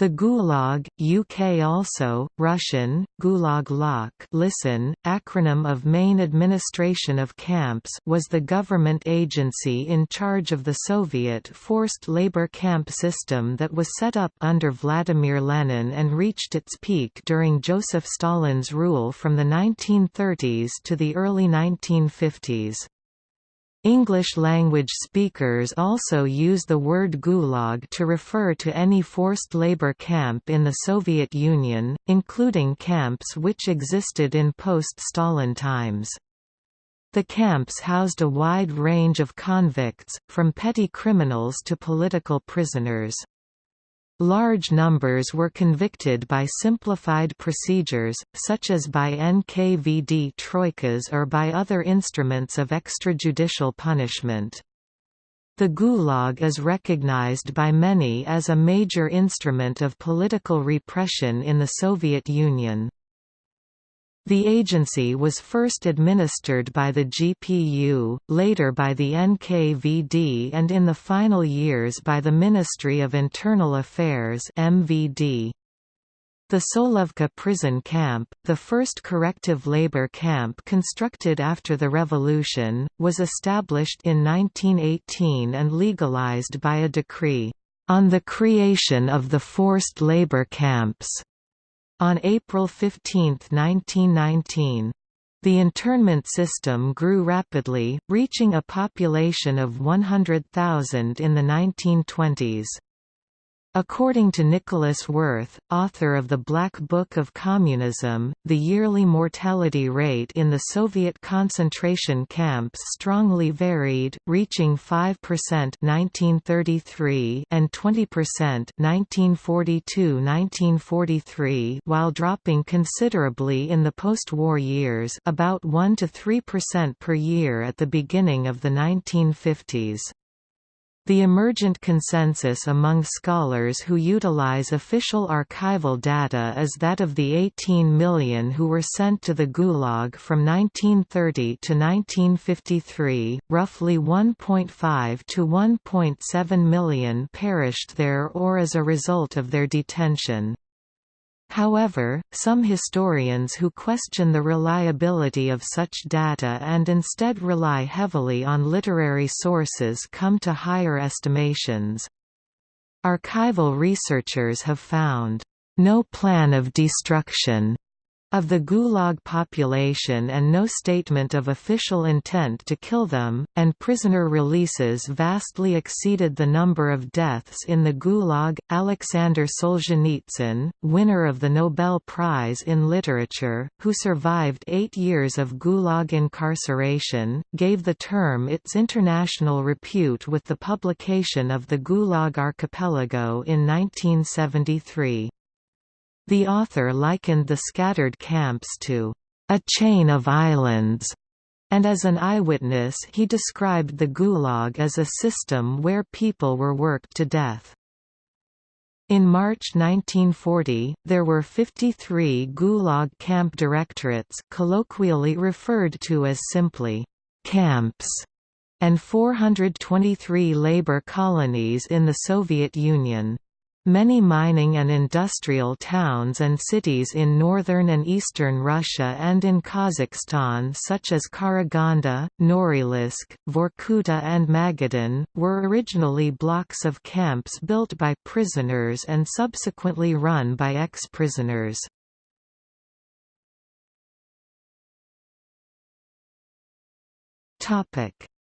The Gulag, UK also, Russian, Gulag Lok listen, acronym of Main Administration of Camps was the government agency in charge of the Soviet forced labor camp system that was set up under Vladimir Lenin and reached its peak during Joseph Stalin's rule from the 1930s to the early 1950s. English-language speakers also use the word gulag to refer to any forced labor camp in the Soviet Union, including camps which existed in post-Stalin times. The camps housed a wide range of convicts, from petty criminals to political prisoners. Large numbers were convicted by simplified procedures, such as by NKVD troikas or by other instruments of extrajudicial punishment. The Gulag is recognized by many as a major instrument of political repression in the Soviet Union. The agency was first administered by the GPU, later by the NKVD and in the final years by the Ministry of Internal Affairs MVD. The Solovki prison camp, the first corrective labor camp constructed after the revolution, was established in 1918 and legalized by a decree, "...on the creation of the forced labor camps." On April 15, 1919. The internment system grew rapidly, reaching a population of 100,000 in the 1920s. According to Nicolas Werth, author of The Black Book of Communism, the yearly mortality rate in the Soviet concentration camps strongly varied, reaching 5% 1933 and 20% 1942–1943 while dropping considerably in the post-war years about 1 to 3% per year at the beginning of the 1950s. The emergent consensus among scholars who utilize official archival data is that of the 18 million who were sent to the Gulag from 1930 to 1953, roughly 1.5 to 1.7 million perished there or as a result of their detention. However, some historians who question the reliability of such data and instead rely heavily on literary sources come to higher estimations. Archival researchers have found, "...no plan of destruction," of the Gulag population and no statement of official intent to kill them, and prisoner releases vastly exceeded the number of deaths in the Gulag. Alexander Solzhenitsyn, winner of the Nobel Prize in Literature, who survived eight years of Gulag incarceration, gave the term its international repute with the publication of the Gulag Archipelago in 1973. The author likened the scattered camps to a chain of islands, and as an eyewitness he described the Gulag as a system where people were worked to death. In March 1940, there were 53 Gulag camp directorates colloquially referred to as simply, camps, and 423 labor colonies in the Soviet Union. Many mining and industrial towns and cities in northern and eastern Russia and in Kazakhstan such as Karaganda, Norilsk, Vorkuta and Magadan, were originally blocks of camps built by prisoners and subsequently run by ex-prisoners.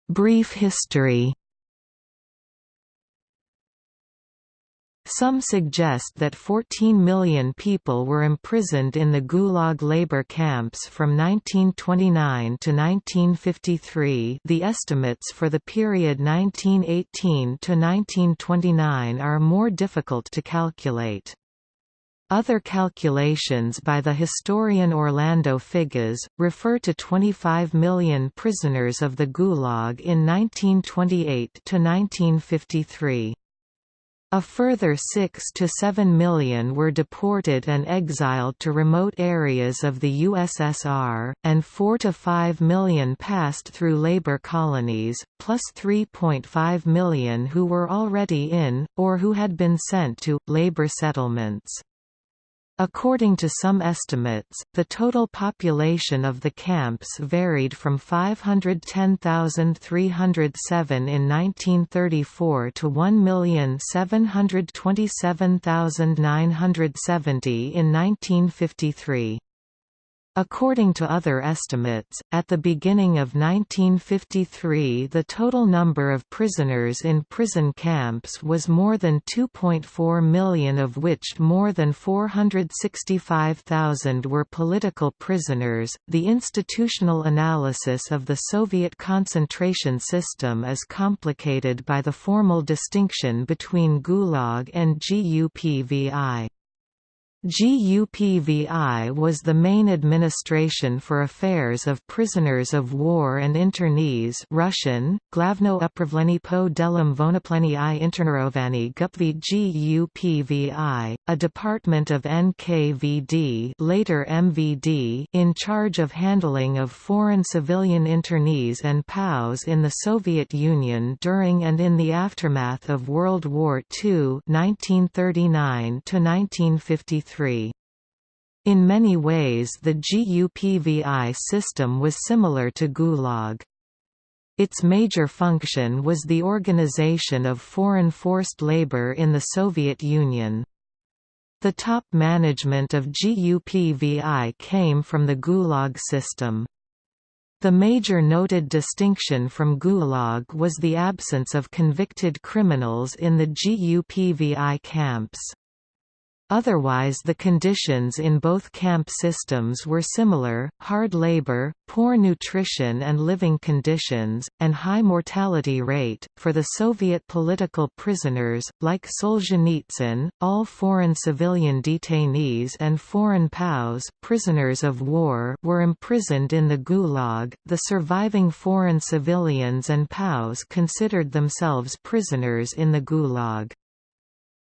Brief history Some suggest that 14 million people were imprisoned in the Gulag labor camps from 1929 to 1953 the estimates for the period 1918 to 1929 are more difficult to calculate. Other calculations by the historian Orlando Figes, refer to 25 million prisoners of the Gulag in 1928 to 1953. A further 6 to 7 million were deported and exiled to remote areas of the USSR, and 4 to 5 million passed through labor colonies, plus 3.5 million who were already in, or who had been sent to, labor settlements. According to some estimates, the total population of the camps varied from 510,307 in 1934 to 1,727,970 in 1953. According to other estimates, at the beginning of 1953 the total number of prisoners in prison camps was more than 2.4 million of which more than 465,000 were political prisoners. The institutional analysis of the Soviet concentration system is complicated by the formal distinction between Gulag and GUPVI. GUPVI was the main administration for affairs of prisoners of war and internees Russian, Glavno upravlenie po delom vonopleni i internerovani gupvi GUPVI, a department of NKVD later MVD in charge of handling of foreign civilian internees and POWs in the Soviet Union during and in the aftermath of World War II 1939 -1953. In many ways the GUPVI system was similar to Gulag. Its major function was the organization of foreign forced labor in the Soviet Union. The top management of GUPVI came from the Gulag system. The major noted distinction from Gulag was the absence of convicted criminals in the GUPVI camps. Otherwise the conditions in both camp systems were similar, hard labor, poor nutrition and living conditions, and high mortality rate. For the Soviet political prisoners, like Solzhenitsyn, all foreign civilian detainees and foreign POWs prisoners of war were imprisoned in the Gulag. The surviving foreign civilians and POWs considered themselves prisoners in the Gulag.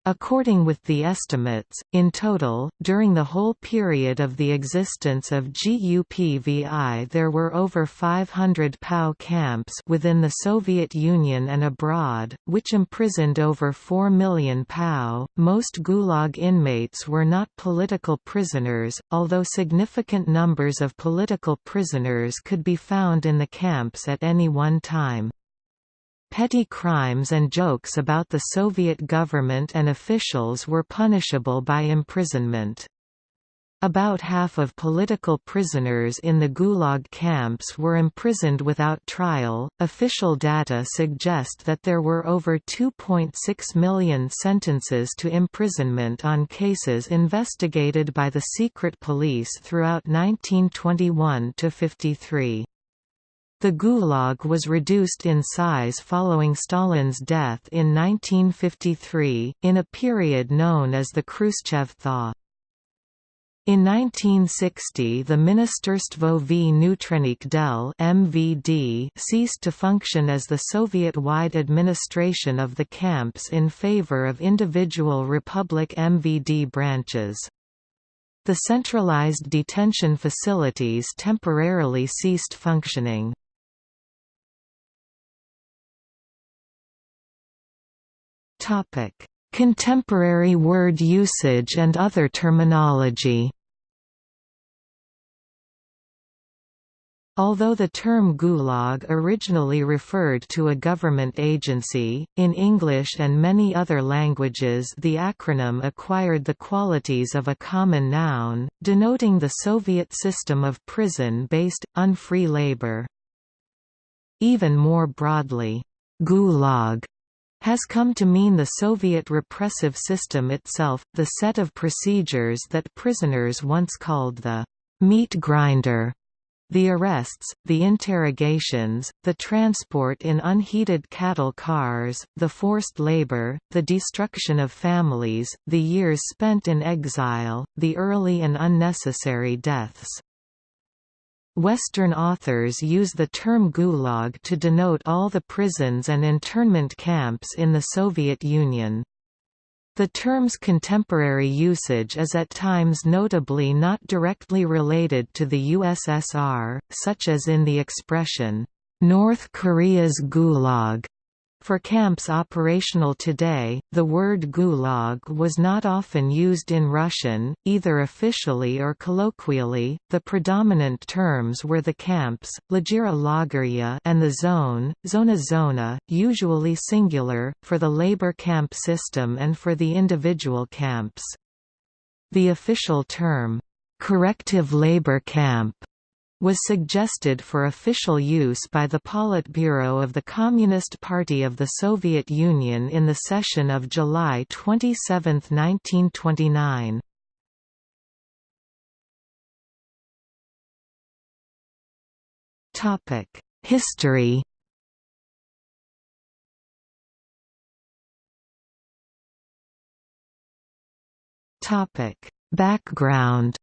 According with the estimates, in total, during the whole period of the existence of GUPVI there were over 500 POW camps within the Soviet Union and abroad, which imprisoned over 4 million POW. Most Gulag inmates were not political prisoners, although significant numbers of political prisoners could be found in the camps at any one time. Petty crimes and jokes about the Soviet government and officials were punishable by imprisonment. About half of political prisoners in the Gulag camps were imprisoned without trial. Official data suggest that there were over 2.6 million sentences to imprisonment on cases investigated by the secret police throughout 1921 to 53. The Gulag was reduced in size following Stalin's death in 1953, in a period known as the Khrushchev thaw. In 1960 the Ministerstvo vnitřních del MVD ceased to function as the Soviet-wide administration of the camps in favor of individual Republic MVD branches. The centralized detention facilities temporarily ceased functioning. Contemporary word usage and other terminology. Although the term Gulag originally referred to a government agency, in English and many other languages the acronym acquired the qualities of a common noun, denoting the Soviet system of prison-based, unfree labor. Even more broadly, Gulag has come to mean the Soviet repressive system itself, the set of procedures that prisoners once called the meat grinder. The arrests, the interrogations, the transport in unheated cattle cars, the forced labor, the destruction of families, the years spent in exile, the early and unnecessary deaths. Western authors use the term Gulag to denote all the prisons and internment camps in the Soviet Union. The term's contemporary usage is at times notably not directly related to the USSR, such as in the expression, "'North Korea's Gulag' For camps operational today, the word gulag was not often used in Russian, either officially or colloquially. The predominant terms were the camps, lagira lagerya, and the zone, zona zona, usually singular, for the labor camp system and for the individual camps. The official term, corrective labor camp was suggested for official use by the Politburo of the Communist Party of the Soviet Union in the session of July 27, 1929. History Background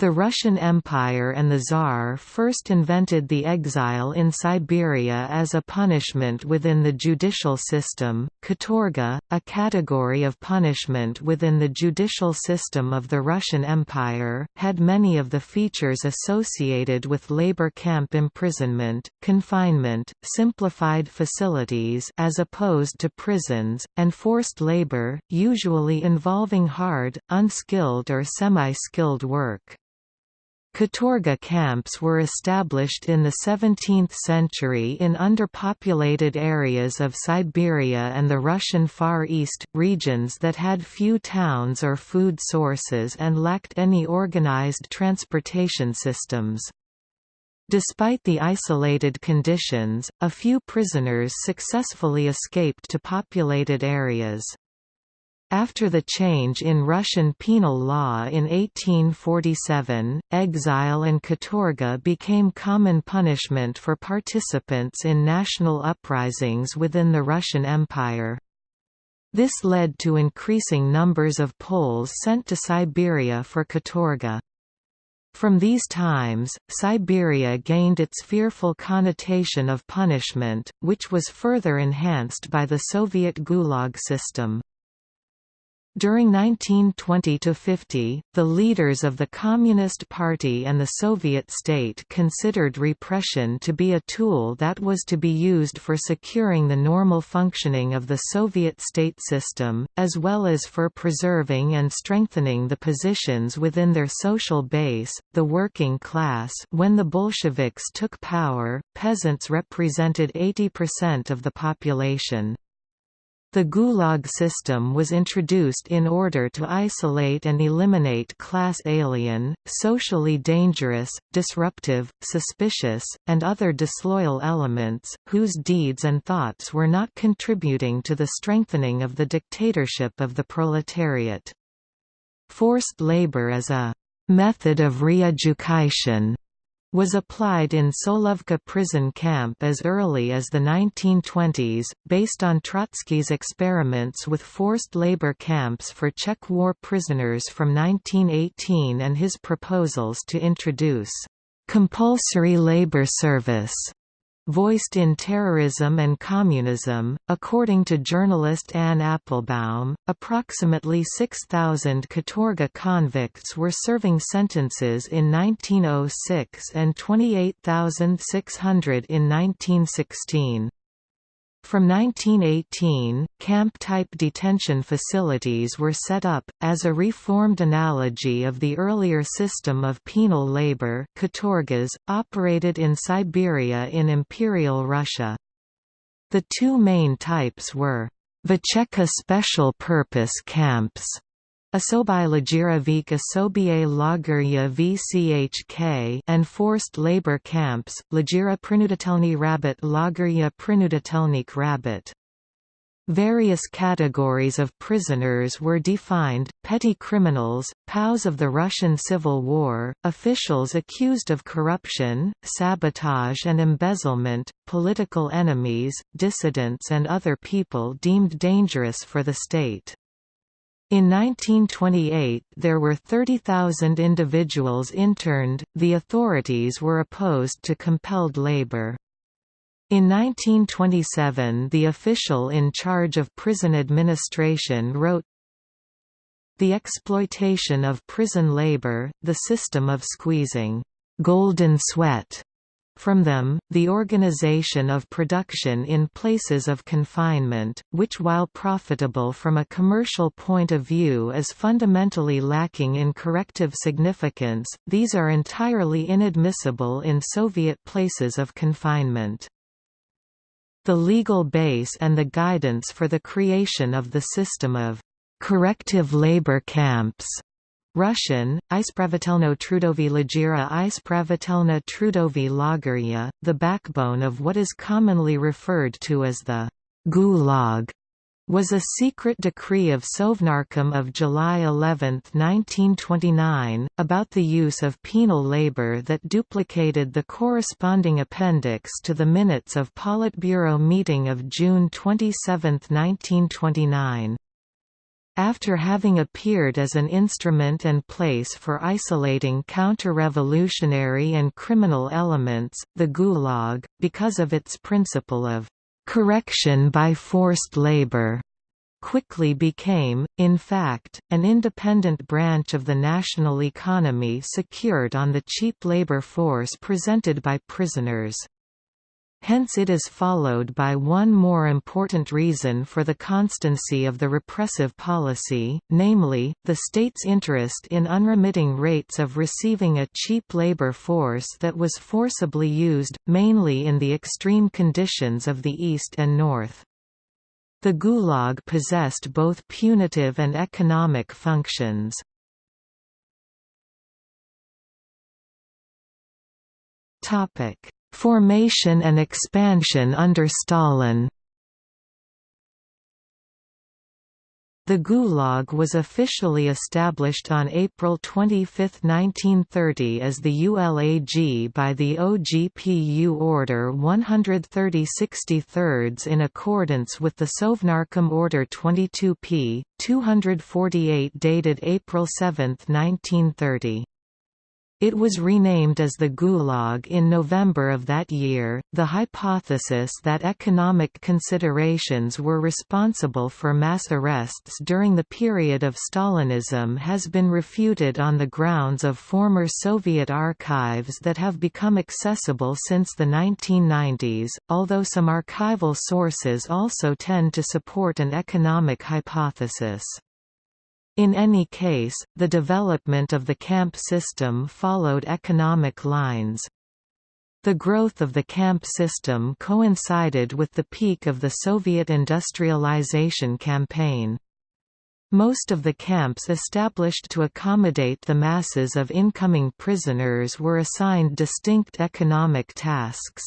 The Russian Empire and the Tsar first invented the exile in Siberia as a punishment within the judicial system. Katorga, a category of punishment within the judicial system of the Russian Empire, had many of the features associated with labor camp imprisonment, confinement, simplified facilities as opposed to prisons, and forced labor, usually involving hard, unskilled or semi-skilled work. Katorga camps were established in the 17th century in underpopulated areas of Siberia and the Russian Far East, regions that had few towns or food sources and lacked any organized transportation systems. Despite the isolated conditions, a few prisoners successfully escaped to populated areas. After the change in Russian penal law in 1847, exile and katorga became common punishment for participants in national uprisings within the Russian Empire. This led to increasing numbers of Poles sent to Siberia for katorga. From these times, Siberia gained its fearful connotation of punishment, which was further enhanced by the Soviet Gulag system. During 1920–50, the leaders of the Communist Party and the Soviet state considered repression to be a tool that was to be used for securing the normal functioning of the Soviet state system, as well as for preserving and strengthening the positions within their social base, the working class when the Bolsheviks took power, peasants represented 80% of the population. The Gulag system was introduced in order to isolate and eliminate class alien, socially dangerous, disruptive, suspicious, and other disloyal elements, whose deeds and thoughts were not contributing to the strengthening of the dictatorship of the proletariat. Forced labor as a method of re-education was applied in Solovki prison camp as early as the 1920s, based on Trotsky's experiments with forced labor camps for Czech war prisoners from 1918 and his proposals to introduce compulsory labor service voiced in Terrorism and Communism. According to journalist Anne Applebaum, approximately 6,000 Katorga convicts were serving sentences in 1906 and 28,600 in 1916. From 1918, camp-type detention facilities were set up, as a reformed analogy of the earlier system of penal labor katorgas, operated in Siberia in Imperial Russia. The two main types were Vecheka special purpose camps Asobai Lagiravik Asobie Lagerya VCHK and forced labor camps, Lagira Prinudatelny Rabbit Lagerya Prinudatelnik Rabbit. Various categories of prisoners were defined, petty criminals, POWs of the Russian Civil War, officials accused of corruption, sabotage and embezzlement, political enemies, dissidents and other people deemed dangerous for the state. In 1928 there were 30,000 individuals interned, the authorities were opposed to compelled labor. In 1927 the official in charge of prison administration wrote, The exploitation of prison labor, the system of squeezing «golden sweat» From them, the organization of production in places of confinement, which while profitable from a commercial point of view is fundamentally lacking in corrective significance, these are entirely inadmissible in Soviet places of confinement. The legal base and the guidance for the creation of the system of corrective labor camps Russian, Ispravitelno Trudovy Lagira Ispravitelna Trudovy Lagerya, the backbone of what is commonly referred to as the Gulag, was a secret decree of Sovnarkom of July 11, 1929, about the use of penal labor that duplicated the corresponding appendix to the minutes of Politburo meeting of June 27, 1929. After having appeared as an instrument and place for isolating counter-revolutionary and criminal elements, the Gulag, because of its principle of «correction by forced labor», quickly became, in fact, an independent branch of the national economy secured on the cheap labor force presented by prisoners. Hence it is followed by one more important reason for the constancy of the repressive policy, namely, the state's interest in unremitting rates of receiving a cheap labor force that was forcibly used, mainly in the extreme conditions of the East and North. The Gulag possessed both punitive and economic functions. Topic Formation and expansion under Stalin The Gulag was officially established on April 25, 1930 as the ULAG by the OGPU Order 130 63 in accordance with the Sovnarkom Order 22p, 248 dated April 7, 1930. It was renamed as the Gulag in November of that year. The hypothesis that economic considerations were responsible for mass arrests during the period of Stalinism has been refuted on the grounds of former Soviet archives that have become accessible since the 1990s, although some archival sources also tend to support an economic hypothesis. In any case, the development of the camp system followed economic lines. The growth of the camp system coincided with the peak of the Soviet industrialization campaign. Most of the camps established to accommodate the masses of incoming prisoners were assigned distinct economic tasks.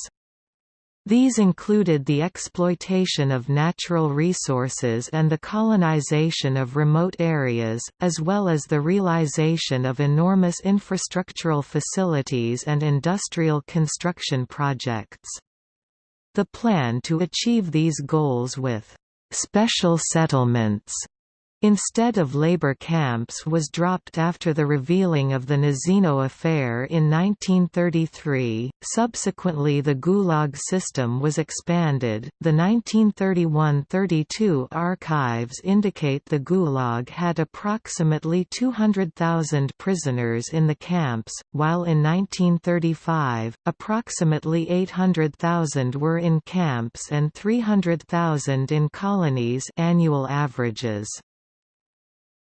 These included the exploitation of natural resources and the colonization of remote areas, as well as the realization of enormous infrastructural facilities and industrial construction projects. The plan to achieve these goals with «special settlements» instead of labor camps was dropped after the revealing of the Nazino affair in 1933. Subsequently, the Gulag system was expanded. The 1931-32 archives indicate the Gulag had approximately 200,000 prisoners in the camps, while in 1935, approximately 800,000 were in camps and 300,000 in colonies annual averages.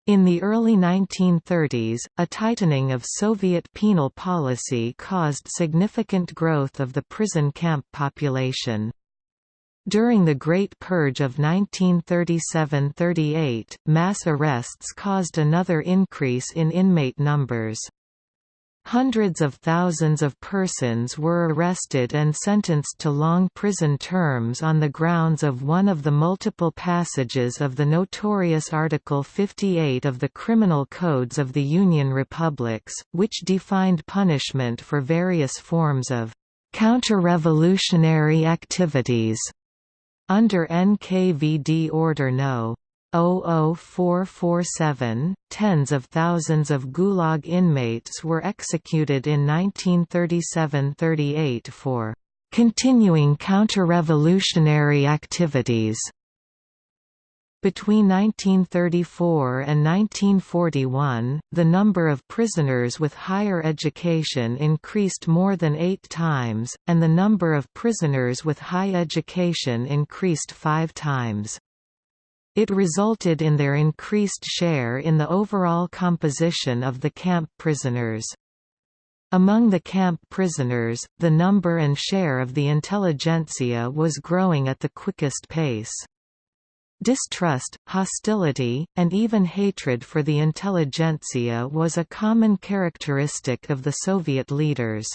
In the early 1930s, a tightening of Soviet penal policy caused significant growth of the prison camp population. During the Great Purge of 1937–38, mass arrests caused another increase in inmate numbers. Hundreds of thousands of persons were arrested and sentenced to long prison terms on the grounds of one of the multiple passages of the notorious Article 58 of the Criminal Codes of the Union Republics, which defined punishment for various forms of counter-revolutionary activities. Under NKVD Order No. 00447, tens of thousands of Gulag inmates were executed in 1937–38 for continuing counter-revolutionary activities between 1934 and 1941, the number of prisoners with higher education increased more than eight times, and the number of prisoners with high education increased five times. It resulted in their increased share in the overall composition of the camp prisoners. Among the camp prisoners, the number and share of the intelligentsia was growing at the quickest pace. Distrust, hostility, and even hatred for the intelligentsia was a common characteristic of the Soviet leaders.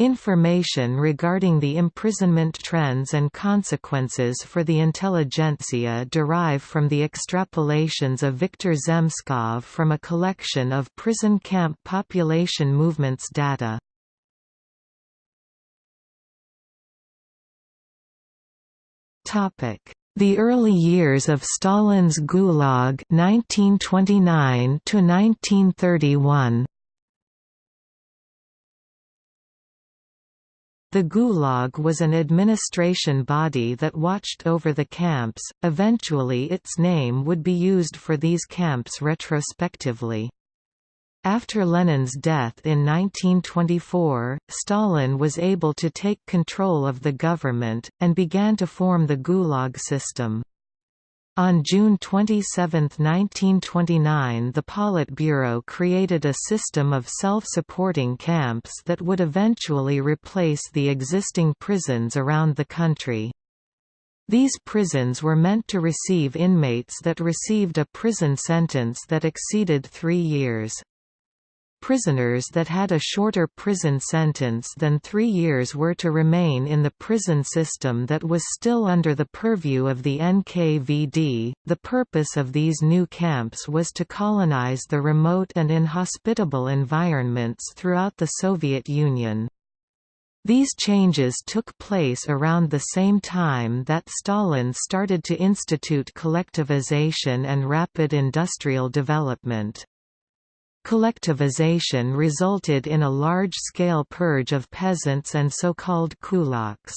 Information regarding the imprisonment trends and consequences for the intelligentsia derive from the extrapolations of Viktor Zemskov from a collection of prison camp population movements data. The early years of Stalin's Gulag 1929 to 1931 The Gulag was an administration body that watched over the camps, eventually its name would be used for these camps retrospectively. After Lenin's death in 1924, Stalin was able to take control of the government, and began to form the Gulag system. On June 27, 1929 the Politburo created a system of self-supporting camps that would eventually replace the existing prisons around the country. These prisons were meant to receive inmates that received a prison sentence that exceeded three years. Prisoners that had a shorter prison sentence than three years were to remain in the prison system that was still under the purview of the NKVD. The purpose of these new camps was to colonize the remote and inhospitable environments throughout the Soviet Union. These changes took place around the same time that Stalin started to institute collectivization and rapid industrial development. Collectivization resulted in a large-scale purge of peasants and so-called kulaks.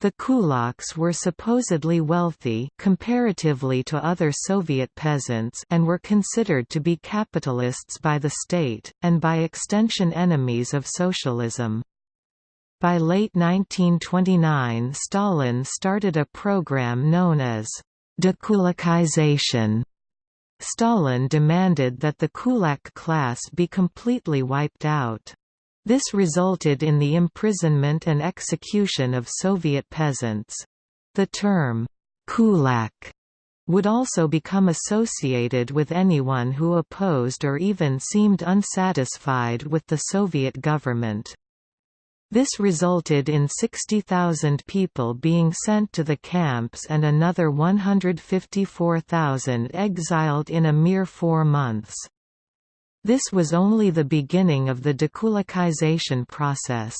The kulaks were supposedly wealthy comparatively to other Soviet peasants and were considered to be capitalists by the state, and by extension enemies of socialism. By late 1929 Stalin started a program known as dekulakization Stalin demanded that the kulak class be completely wiped out. This resulted in the imprisonment and execution of Soviet peasants. The term, kulak, would also become associated with anyone who opposed or even seemed unsatisfied with the Soviet government. This resulted in 60,000 people being sent to the camps and another 154,000 exiled in a mere four months. This was only the beginning of the dekulakization process.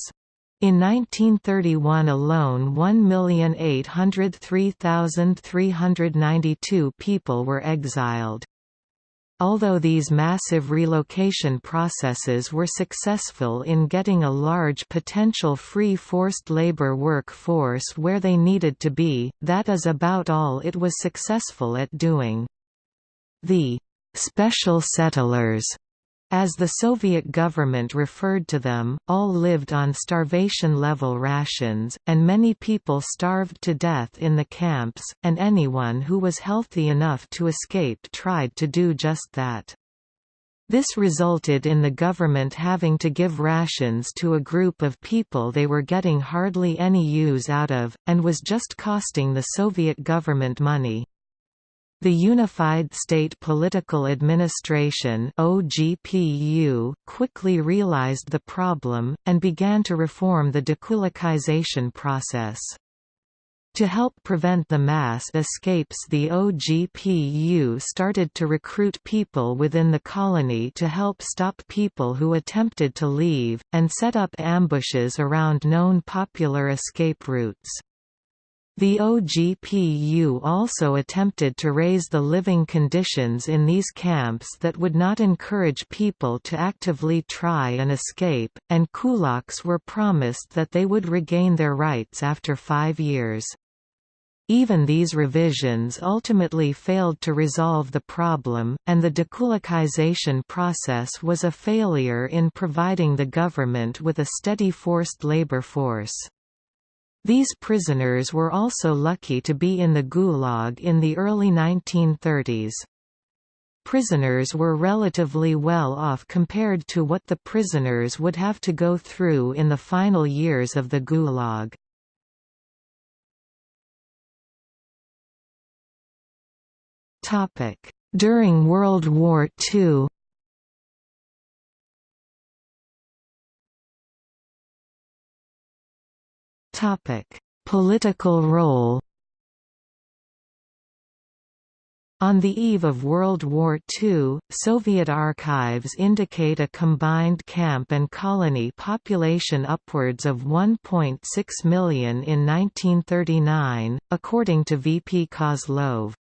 In 1931 alone 1,803,392 people were exiled. Although these massive relocation processes were successful in getting a large potential free forced labor workforce where they needed to be, that is about all it was successful at doing. The «special settlers» As the Soviet government referred to them, all lived on starvation-level rations, and many people starved to death in the camps, and anyone who was healthy enough to escape tried to do just that. This resulted in the government having to give rations to a group of people they were getting hardly any use out of, and was just costing the Soviet government money. The Unified State Political Administration OGPU quickly realized the problem, and began to reform the dekulakization process. To help prevent the mass escapes the OGPU started to recruit people within the colony to help stop people who attempted to leave, and set up ambushes around known popular escape routes. The OGPU also attempted to raise the living conditions in these camps that would not encourage people to actively try and escape, and kulaks were promised that they would regain their rights after five years. Even these revisions ultimately failed to resolve the problem, and the dekulakization process was a failure in providing the government with a steady forced labor force. These prisoners were also lucky to be in the Gulag in the early 1930s. Prisoners were relatively well off compared to what the prisoners would have to go through in the final years of the Gulag. During World War II Topic: Political role. On the eve of World War II, Soviet archives indicate a combined camp and colony population upwards of 1.6 million in 1939, according to V. P. Kozlov.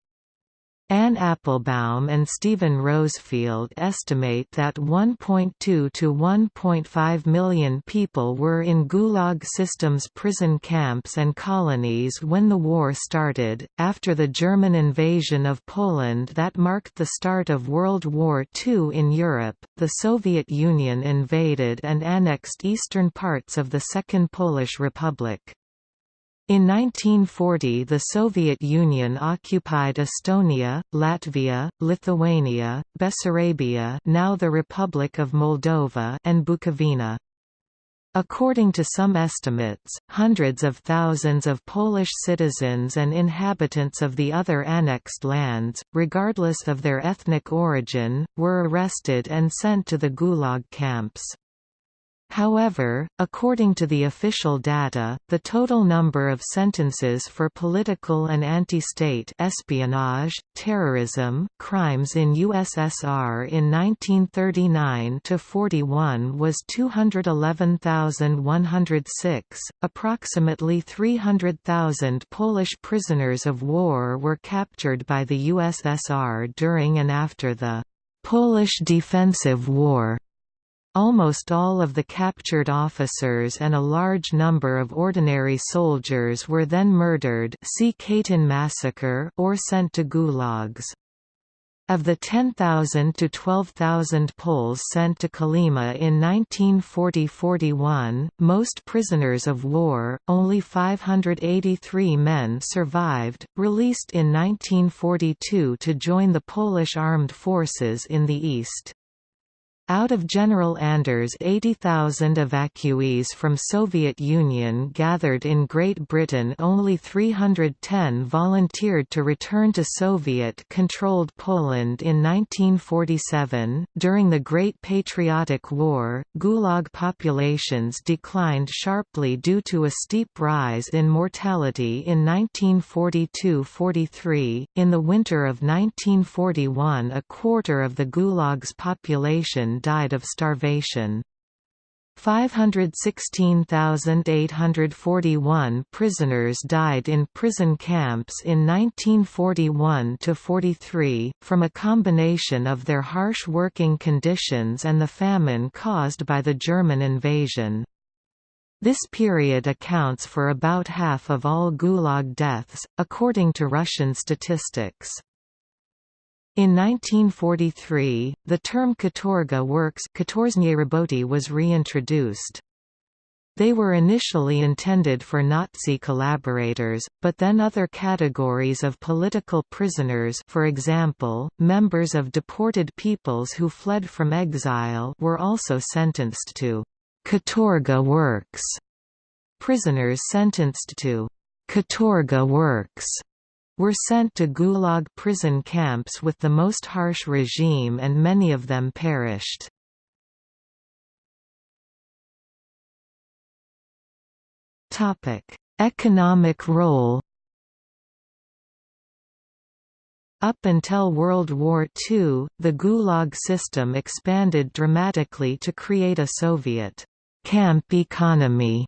Anne Applebaum and Steven Rosefielde estimate that 1.2 to 1.5 million people were in Gulag systems prison camps and colonies when the war started. After the German invasion of Poland that marked the start of World War II in Europe, the Soviet Union invaded and annexed eastern parts of the Second Polish Republic. In 1940 the Soviet Union occupied Estonia, Latvia, Lithuania, Bessarabia now the Republic of Moldova and Bukovina. According to some estimates, hundreds of thousands of Polish citizens and inhabitants of the other annexed lands, regardless of their ethnic origin, were arrested and sent to the Gulag camps. However, according to the official data, the total number of sentences for political and anti-state espionage, terrorism, crimes in USSR in 1939–41 was 211,106. Approximately 300,000 Polish prisoners of war were captured by the USSR during and after the Polish Defensive War. Almost all of the captured officers and a large number of ordinary soldiers were then murdered see Katyn massacre or sent to gulags. Of the 10,000 to 12,000 Poles sent to Kolyma in 1940–41, most prisoners of war, only 583 men survived, released in 1942 to join the Polish armed forces in the east. Out of General Anders' 80,000 evacuees from Soviet Union gathered in Great Britain only 310 volunteered to return to Soviet-controlled Poland in 1947. During the Great Patriotic War, Gulag populations declined sharply due to a steep rise in mortality in 1942–43. In the winter of 1941 a quarter of the Gulag's population died of starvation. 516,841 prisoners died in prison camps in 1941–43, from a combination of their harsh working conditions and the famine caused by the German invasion. This period accounts for about half of all Gulag deaths, according to Russian statistics. In 1943, the term katorga works was reintroduced. They were initially intended for Nazi collaborators, but then other categories of political prisoners for example, members of deported peoples who fled from exile were also sentenced to katorga works. Prisoners sentenced to katorga works were sent to Gulag prison camps with the most harsh regime and many of them perished. Economic role Up until World War II, the Gulag system expanded dramatically to create a Soviet camp economy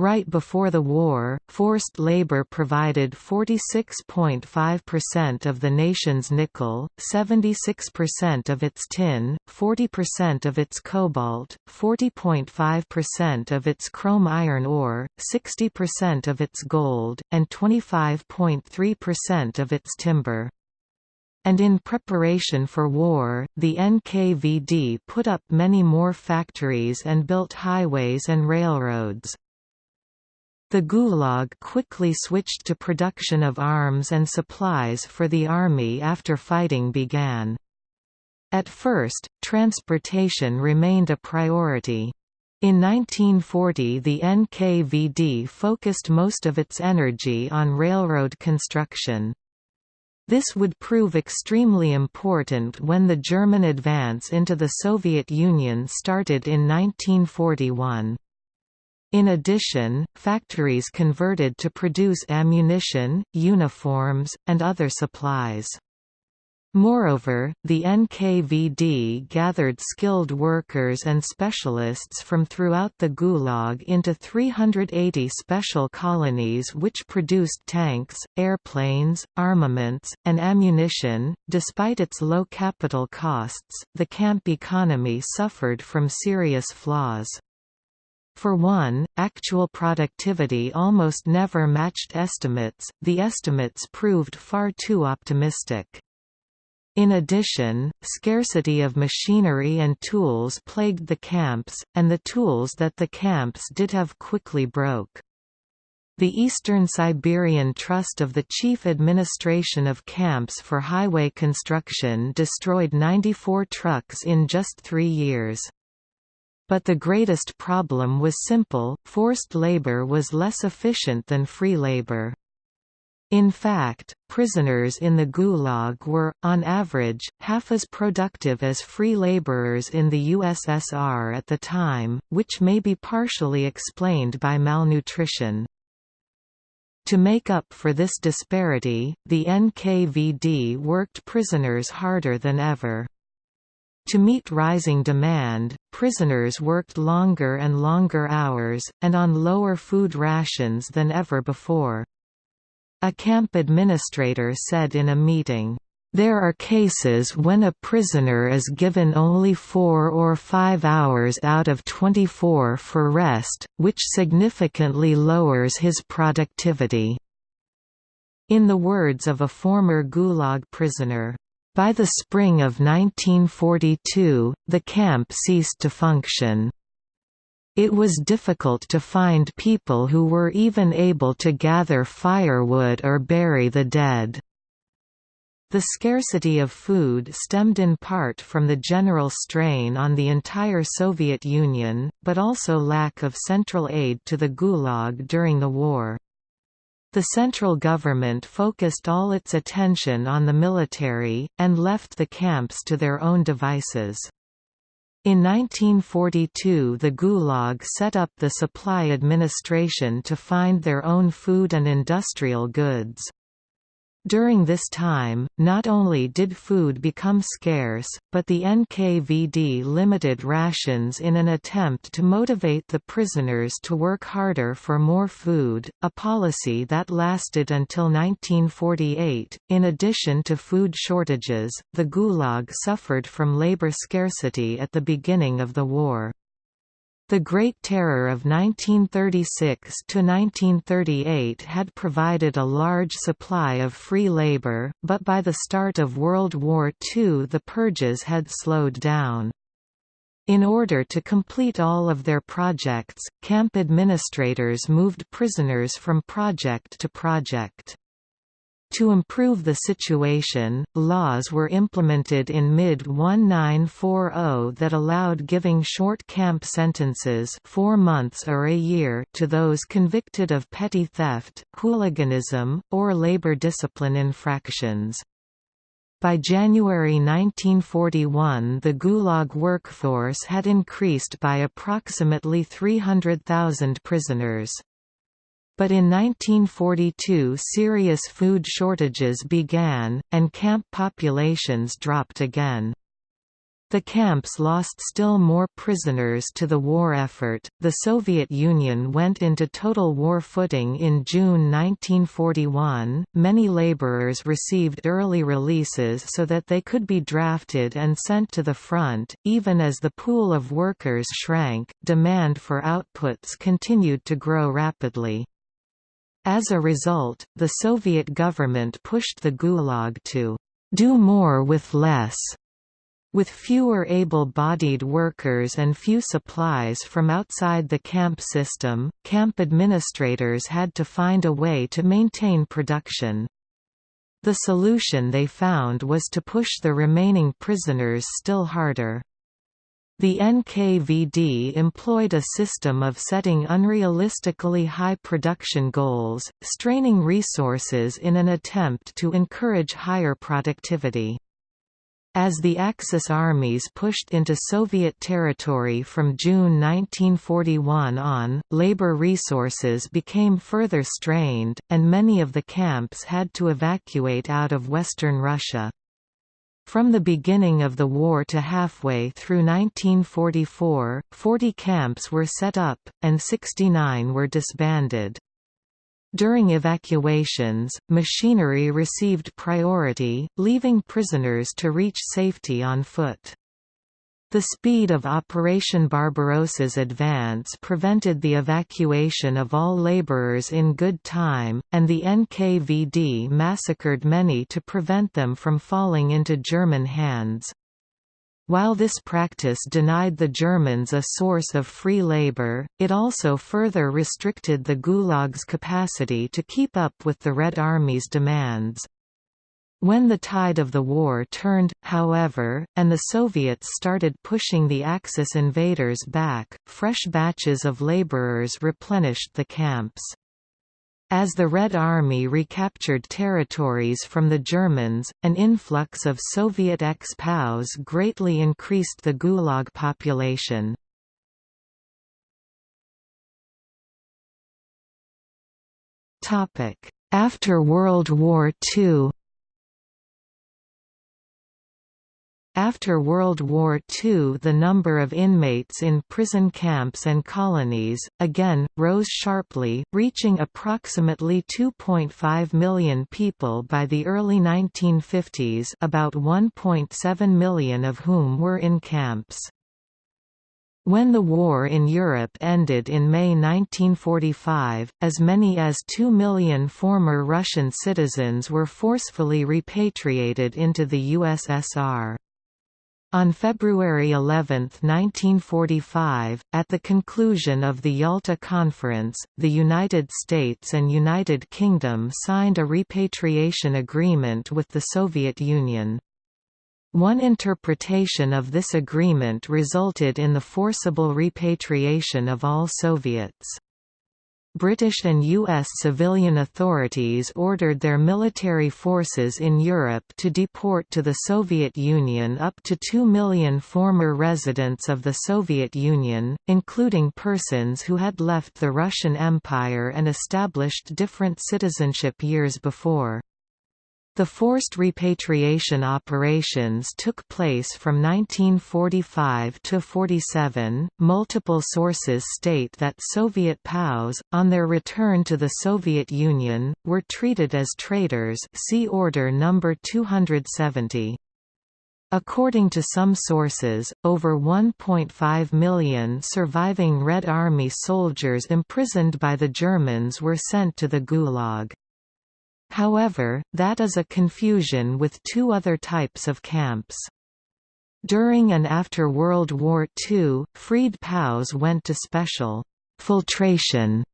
Right before the war, forced labor provided 46.5% of the nation's nickel, 76% of its tin, 40% of its cobalt, 40.5% of its chrome iron ore, 60% of its gold, and 25.3% of its timber. And in preparation for war, the NKVD put up many more factories and built highways and railroads. The Gulag quickly switched to production of arms and supplies for the army after fighting began. At first, transportation remained a priority. In 1940 the NKVD focused most of its energy on railroad construction. This would prove extremely important when the German advance into the Soviet Union started in 1941. In addition, factories converted to produce ammunition, uniforms, and other supplies. Moreover, the NKVD gathered skilled workers and specialists from throughout the Gulag into 380 special colonies which produced tanks, airplanes, armaments, and ammunition. Despite its low capital costs, the camp economy suffered from serious flaws. For one, actual productivity almost never matched estimates, the estimates proved far too optimistic. In addition, scarcity of machinery and tools plagued the camps, and the tools that the camps did have quickly broke. The Eastern Siberian Trust of the Chief Administration of Camps for Highway Construction destroyed 94 trucks in just three years. But the greatest problem was simple, forced labor was less efficient than free labor. In fact, prisoners in the Gulag were, on average, half as productive as free laborers in the USSR at the time, which may be partially explained by malnutrition. To make up for this disparity, the NKVD worked prisoners harder than ever. To meet rising demand, prisoners worked longer and longer hours, and on lower food rations than ever before. A camp administrator said in a meeting, there are cases when a prisoner is given only four or five hours out of 24 for rest, which significantly lowers his productivity." In the words of a former Gulag prisoner, by the spring of 1942, the camp ceased to function. It was difficult to find people who were even able to gather firewood or bury the dead. The scarcity of food stemmed in part from the general strain on the entire Soviet Union, but also lack of central aid to the Gulag during the war. The central government focused all its attention on the military, and left the camps to their own devices. In 1942 the Gulag set up the Supply Administration to find their own food and industrial goods. During this time, not only did food become scarce, but the NKVD limited rations in an attempt to motivate the prisoners to work harder for more food, a policy that lasted until 1948. In addition to food shortages, the Gulag suffered from labor scarcity at the beginning of the war. The Great Terror of 1936–1938 had provided a large supply of free labor, but by the start of World War II the purges had slowed down. In order to complete all of their projects, camp administrators moved prisoners from project to project. To improve the situation, laws were implemented in mid-1940 that allowed giving short camp sentences four months or a year to those convicted of petty theft, hooliganism, or labor discipline infractions. By January 1941 the Gulag workforce had increased by approximately 300,000 prisoners but in 1942 serious food shortages began, and camp populations dropped again. The camps lost still more prisoners to the war effort. The Soviet Union went into total war footing in June 1941. Many laborers received early releases so that they could be drafted and sent to the front. Even as the pool of workers shrank, demand for outputs continued to grow rapidly. As a result, the Soviet government pushed the Gulag to do more with less with fewer able-bodied workers and few supplies from outside the camp system, camp administrators had to find a way to maintain production. The solution they found was to push the remaining prisoners still harder. The NKVD employed a system of setting unrealistically high production goals, straining resources in an attempt to encourage higher productivity. As the Axis armies pushed into Soviet territory from June 1941 on, labor resources became further strained, and many of the camps had to evacuate out of western Russia. From the beginning of the war to halfway through 1944, 40 camps were set up, and 69 were disbanded. During evacuations, machinery received priority, leaving prisoners to reach safety on foot. The speed of Operation Barbarossa's advance prevented the evacuation of all laborers in good time, and the NKVD massacred many to prevent them from falling into German hands. While this practice denied the Germans a source of free labor, it also further restricted the Gulag's capacity to keep up with the Red Army's demands. When the tide of the war turned, however, and the Soviets started pushing the Axis invaders back, fresh batches of laborers replenished the camps. As the Red Army recaptured territories from the Germans, an influx of Soviet ex-POWs greatly increased the Gulag population. After World War II After World War II the number of inmates in prison camps and colonies, again, rose sharply, reaching approximately 2.5 million people by the early 1950s about 1.7 million of whom were in camps. When the war in Europe ended in May 1945, as many as 2 million former Russian citizens were forcefully repatriated into the USSR. On February 11, 1945, at the conclusion of the Yalta Conference, the United States and United Kingdom signed a repatriation agreement with the Soviet Union. One interpretation of this agreement resulted in the forcible repatriation of all Soviets. British and U.S. civilian authorities ordered their military forces in Europe to deport to the Soviet Union up to 2 million former residents of the Soviet Union, including persons who had left the Russian Empire and established different citizenship years before. The forced repatriation operations took place from 1945 to 47. Multiple sources state that Soviet POWs, on their return to the Soviet Union, were treated as traitors. See Order number 270. According to some sources, over 1.5 million surviving Red Army soldiers imprisoned by the Germans were sent to the Gulag. However, that is a confusion with two other types of camps. During and after World War II, freed POWs went to special «filtration»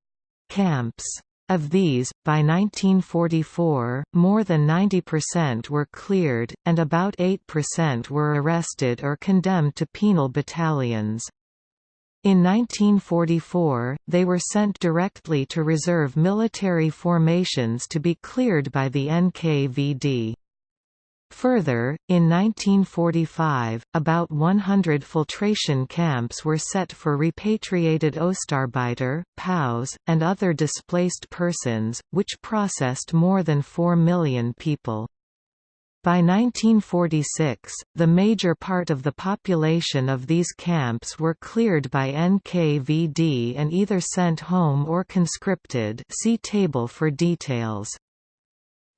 camps. Of these, by 1944, more than 90% were cleared, and about 8% were arrested or condemned to penal battalions. In 1944, they were sent directly to reserve military formations to be cleared by the NKVD. Further, in 1945, about 100 filtration camps were set for repatriated Ostarbeiter, POWs, and other displaced persons, which processed more than 4 million people. By 1946, the major part of the population of these camps were cleared by NKVD and either sent home or conscripted see table for details.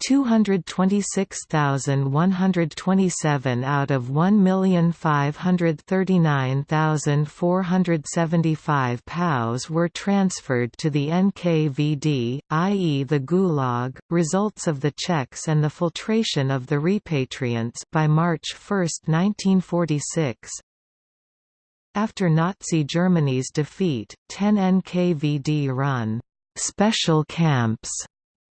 226,127 out of 1,539,475 POWs were transferred to the NKVD, i.e. the Gulag, results of the checks and the filtration of the repatriants by March 1, 1946. After Nazi Germany's defeat, 10 NKVD-run special camps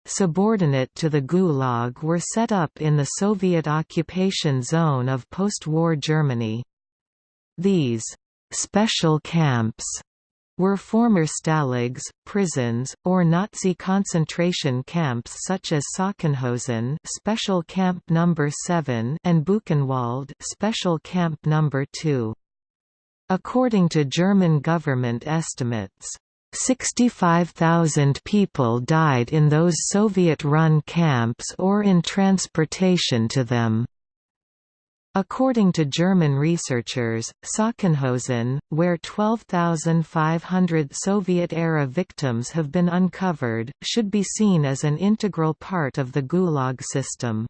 subordinate to the Gulag were set up in the Soviet occupation zone of post-war Germany. These «special camps» were former stalags, prisons, or Nazi concentration camps such as Sachsenhausen Special Camp No. 7 and Buchenwald Special Camp No. 2. According to German government estimates, 65,000 people died in those Soviet-run camps or in transportation to them. According to German researchers, Sachsenhausen, where 12,500 Soviet-era victims have been uncovered, should be seen as an integral part of the Gulag system.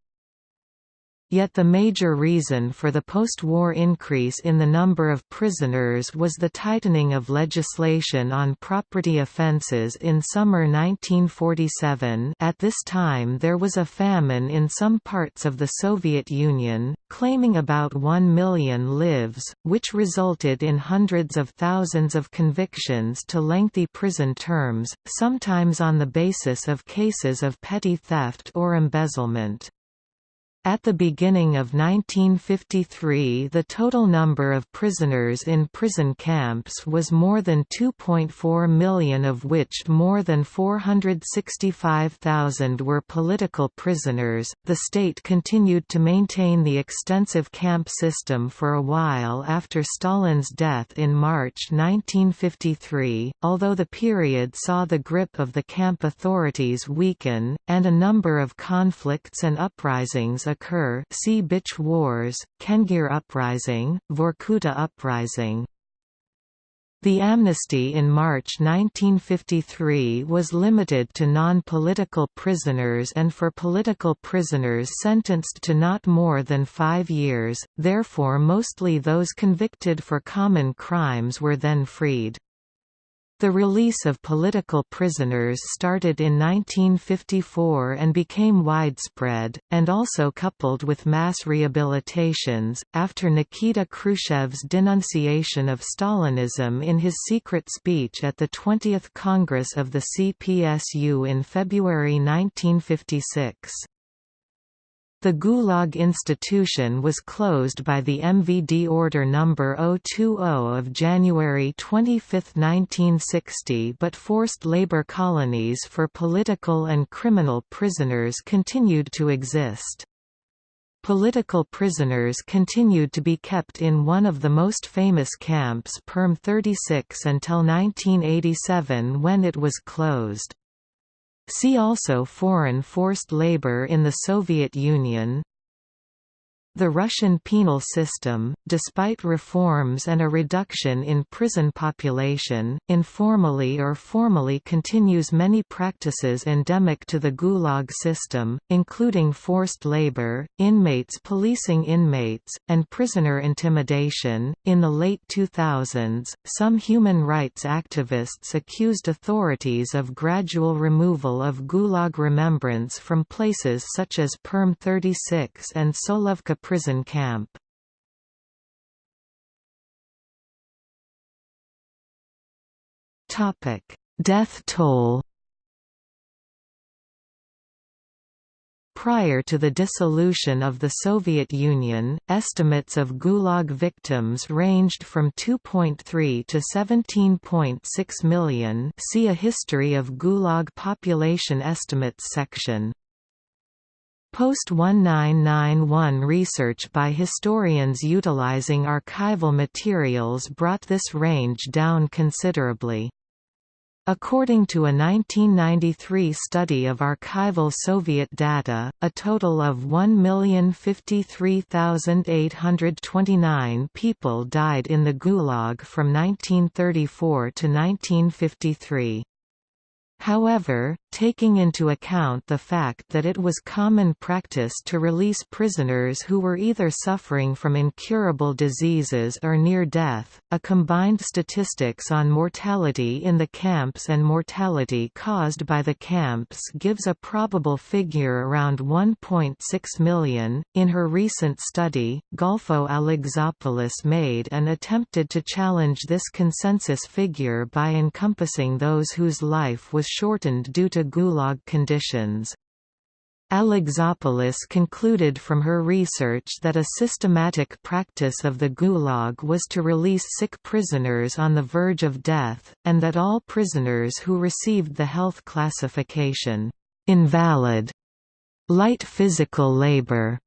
Yet the major reason for the post-war increase in the number of prisoners was the tightening of legislation on property offences in summer 1947 at this time there was a famine in some parts of the Soviet Union, claiming about 1 million lives, which resulted in hundreds of thousands of convictions to lengthy prison terms, sometimes on the basis of cases of petty theft or embezzlement. At the beginning of 1953 the total number of prisoners in prison camps was more than 2.4 million of which more than 465,000 were political prisoners. The state continued to maintain the extensive camp system for a while after Stalin's death in March 1953, although the period saw the grip of the camp authorities weaken, and a number of conflicts and uprisings occur see Bitch Wars, Kengir Uprising, Vorkuta Uprising. The amnesty in March 1953 was limited to non-political prisoners and for political prisoners sentenced to not more than five years, therefore mostly those convicted for common crimes were then freed. The release of political prisoners started in 1954 and became widespread, and also coupled with mass rehabilitations, after Nikita Khrushchev's denunciation of Stalinism in his secret speech at the 20th Congress of the CPSU in February 1956. The Gulag institution was closed by the MVD Order No. 020 of January 25, 1960 but forced labor colonies for political and criminal prisoners continued to exist. Political prisoners continued to be kept in one of the most famous camps Perm 36 until 1987 when it was closed. See also Foreign forced labor in the Soviet Union the Russian penal system, despite reforms and a reduction in prison population, informally or formally continues many practices endemic to the Gulag system, including forced labor, inmates policing inmates, and prisoner intimidation. In the late 2000s, some human rights activists accused authorities of gradual removal of Gulag remembrance from places such as Perm 36 and Solovki prison camp. Topic: Death toll Prior to the dissolution of the Soviet Union, estimates of Gulag victims ranged from 2.3 to 17.6 million see a History of Gulag Population Estimates section. Post-1991 research by historians utilizing archival materials brought this range down considerably. According to a 1993 study of archival Soviet data, a total of 1,053,829 people died in the Gulag from 1934 to 1953. However, taking into account the fact that it was common practice to release prisoners who were either suffering from incurable diseases or near death, a combined statistics on mortality in the camps and mortality caused by the camps gives a probable figure around 1.6 million. In her recent study, Golfo Alexopoulos made and attempted to challenge this consensus figure by encompassing those whose life was shortened due to Gulag conditions. Alexopoulos concluded from her research that a systematic practice of the Gulag was to release sick prisoners on the verge of death, and that all prisoners who received the health classification, invalid, light physical labor,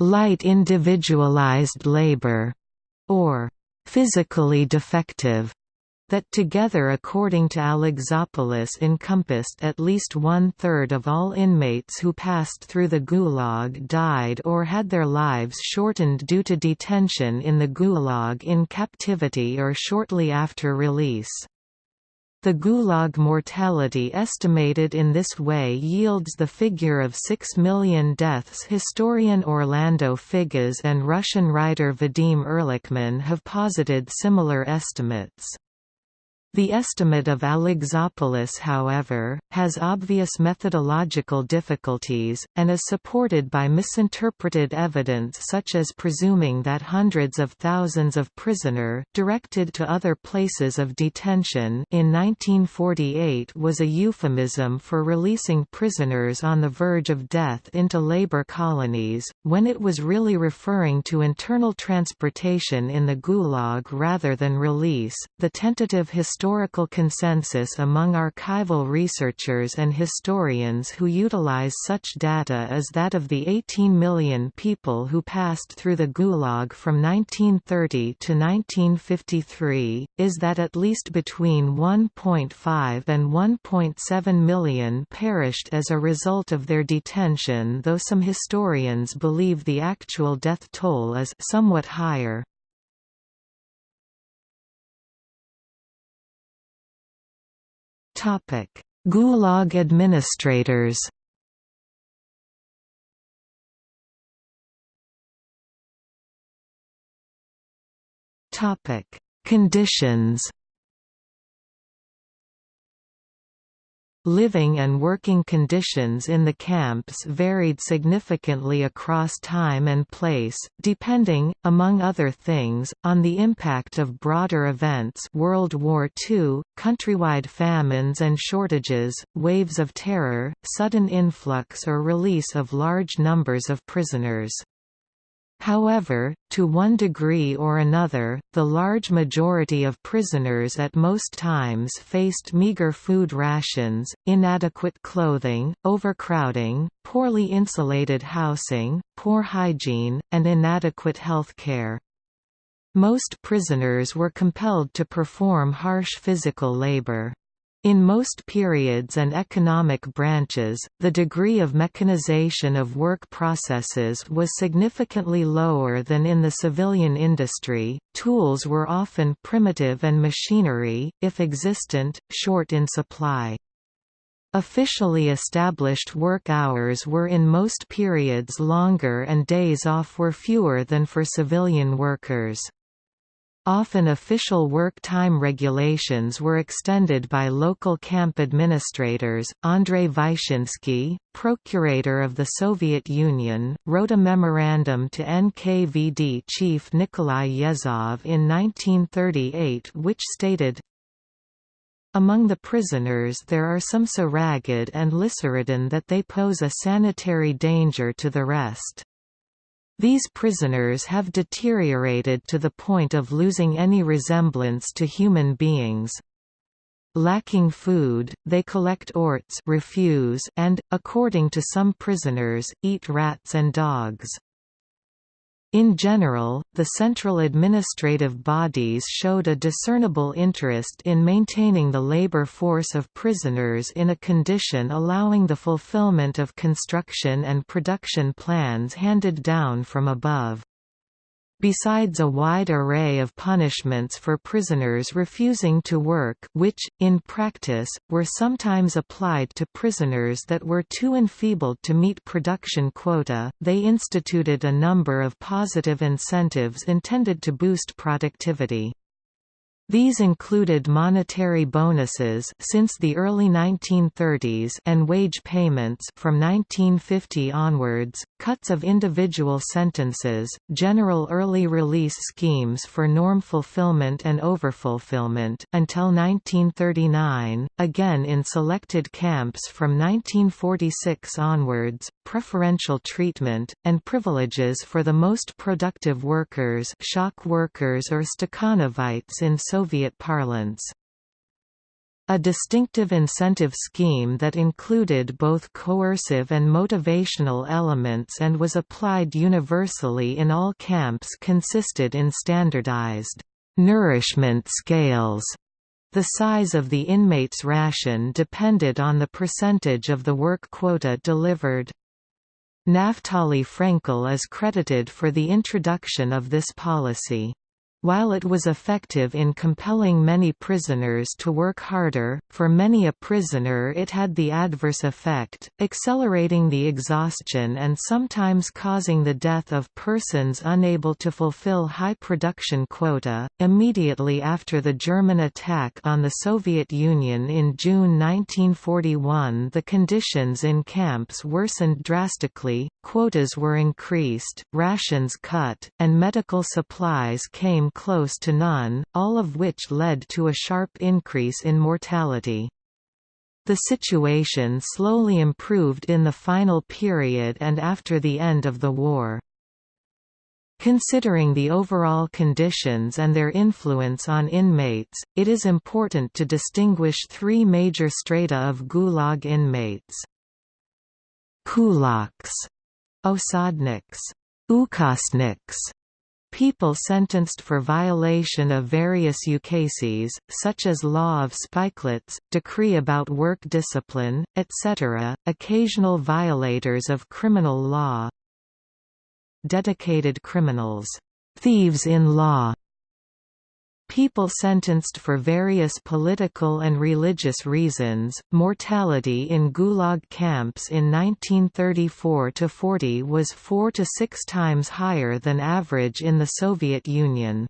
light individualized labor, or physically defective, that together according to Alexopoulos encompassed at least one-third of all inmates who passed through the Gulag died or had their lives shortened due to detention in the Gulag in captivity or shortly after release. The Gulag mortality estimated in this way yields the figure of 6 million deaths. Historian Orlando Figes and Russian writer Vadim Erlikman have posited similar estimates. The estimate of Alexopoulos however, has obvious methodological difficulties, and is supported by misinterpreted evidence such as presuming that hundreds of thousands of prisoner directed to other places of detention in 1948 was a euphemism for releasing prisoners on the verge of death into labor colonies, when it was really referring to internal transportation in the Gulag rather than release. The tentative historical historical consensus among archival researchers and historians who utilize such data is that of the 18 million people who passed through the Gulag from 1930 to 1953, is that at least between 1.5 and 1.7 million perished as a result of their detention though some historians believe the actual death toll is somewhat higher. Gulag administrators. Conditions Living and working conditions in the camps varied significantly across time and place, depending, among other things, on the impact of broader events World War II, countrywide famines and shortages, waves of terror, sudden influx or release of large numbers of prisoners. However, to one degree or another, the large majority of prisoners at most times faced meager food rations, inadequate clothing, overcrowding, poorly insulated housing, poor hygiene, and inadequate health care. Most prisoners were compelled to perform harsh physical labor. In most periods and economic branches, the degree of mechanization of work processes was significantly lower than in the civilian industry. Tools were often primitive and machinery, if existent, short in supply. Officially established work hours were in most periods longer and days off were fewer than for civilian workers. Often official work time regulations were extended by local camp administrators. Andrei Vyshinsky, procurator of the Soviet Union, wrote a memorandum to NKVD chief Nikolai Yezhov in 1938 which stated, among the prisoners there are some so ragged and lisseridden that they pose a sanitary danger to the rest. These prisoners have deteriorated to the point of losing any resemblance to human beings. Lacking food, they collect orts refuse and, according to some prisoners, eat rats and dogs. In general, the central administrative bodies showed a discernible interest in maintaining the labor force of prisoners in a condition allowing the fulfillment of construction and production plans handed down from above. Besides a wide array of punishments for prisoners refusing to work which, in practice, were sometimes applied to prisoners that were too enfeebled to meet production quota, they instituted a number of positive incentives intended to boost productivity. These included monetary bonuses since the early 1930s and wage payments from 1950 onwards, cuts of individual sentences, general early release schemes for norm fulfillment and overfulfillment until 1939, again in selected camps from 1946 onwards, preferential treatment, and privileges for the most productive workers shock workers or Stakhanovites in Soviet parlance. A distinctive incentive scheme that included both coercive and motivational elements and was applied universally in all camps consisted in standardized nourishment scales. The size of the inmate's ration depended on the percentage of the work quota delivered. Naftali Frenkel is credited for the introduction of this policy. While it was effective in compelling many prisoners to work harder, for many a prisoner it had the adverse effect, accelerating the exhaustion and sometimes causing the death of persons unable to fulfill high production quota. Immediately after the German attack on the Soviet Union in June 1941, the conditions in camps worsened drastically, quotas were increased, rations cut, and medical supplies came close to none, all of which led to a sharp increase in mortality. The situation slowly improved in the final period and after the end of the war. Considering the overall conditions and their influence on inmates, it is important to distinguish three major strata of Gulag inmates. Kulaks, Osadniks, Ukazniks, People sentenced for violation of various ukases, such as law of spikelets, decree about work discipline, etc., occasional violators of criminal law Dedicated criminals, thieves in law, People sentenced for various political and religious reasons. Mortality in Gulag camps in 1934–40 was four to six times higher than average in the Soviet Union.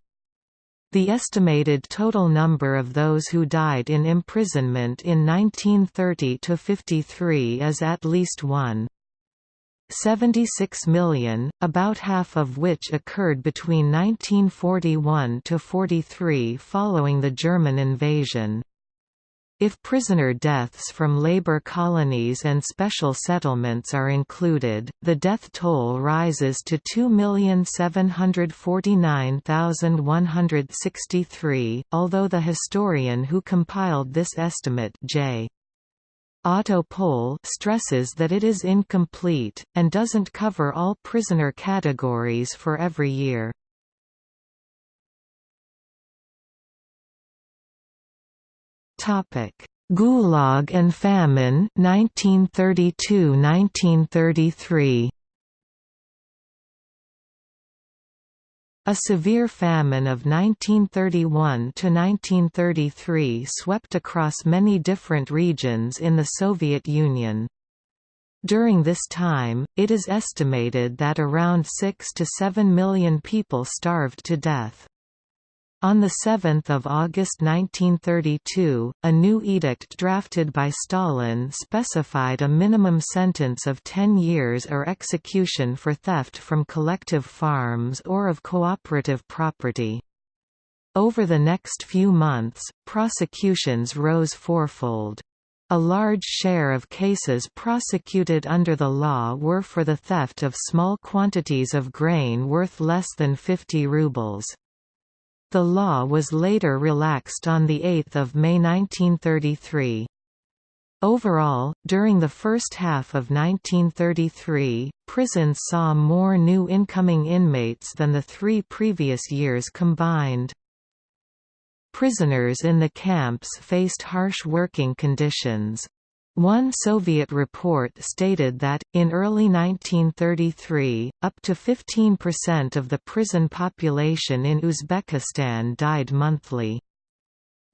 The estimated total number of those who died in imprisonment in 1930–53 is at least 1. 76 million, about half of which occurred between 1941 to 43 following the German invasion. If prisoner deaths from labor colonies and special settlements are included, the death toll rises to 2,749,163, although the historian who compiled this estimate J. Otto Pohl stresses that it is incomplete, and doesn't cover all prisoner categories for every year. Gulag and famine 1932–1933 A severe famine of 1931–1933 swept across many different regions in the Soviet Union. During this time, it is estimated that around 6 to 7 million people starved to death. On 7 August 1932, a new edict drafted by Stalin specified a minimum sentence of 10 years or execution for theft from collective farms or of cooperative property. Over the next few months, prosecutions rose fourfold. A large share of cases prosecuted under the law were for the theft of small quantities of grain worth less than 50 rubles. The law was later relaxed on 8 May 1933. Overall, during the first half of 1933, prisons saw more new incoming inmates than the three previous years combined. Prisoners in the camps faced harsh working conditions. One Soviet report stated that, in early 1933, up to 15% of the prison population in Uzbekistan died monthly.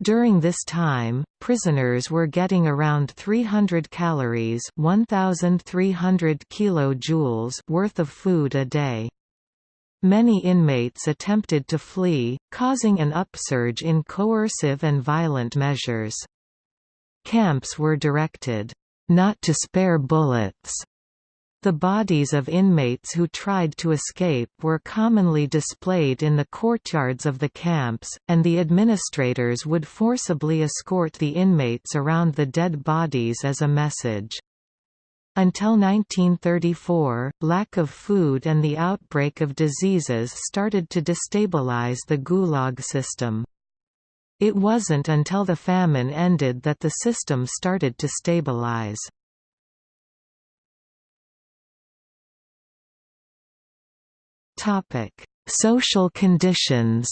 During this time, prisoners were getting around 300 calories 1,300 kilojoules worth of food a day. Many inmates attempted to flee, causing an upsurge in coercive and violent measures. Camps were directed, "...not to spare bullets." The bodies of inmates who tried to escape were commonly displayed in the courtyards of the camps, and the administrators would forcibly escort the inmates around the dead bodies as a message. Until 1934, lack of food and the outbreak of diseases started to destabilize the Gulag system. It wasn't until the famine ended that the system started to stabilize. Topic: Social conditions.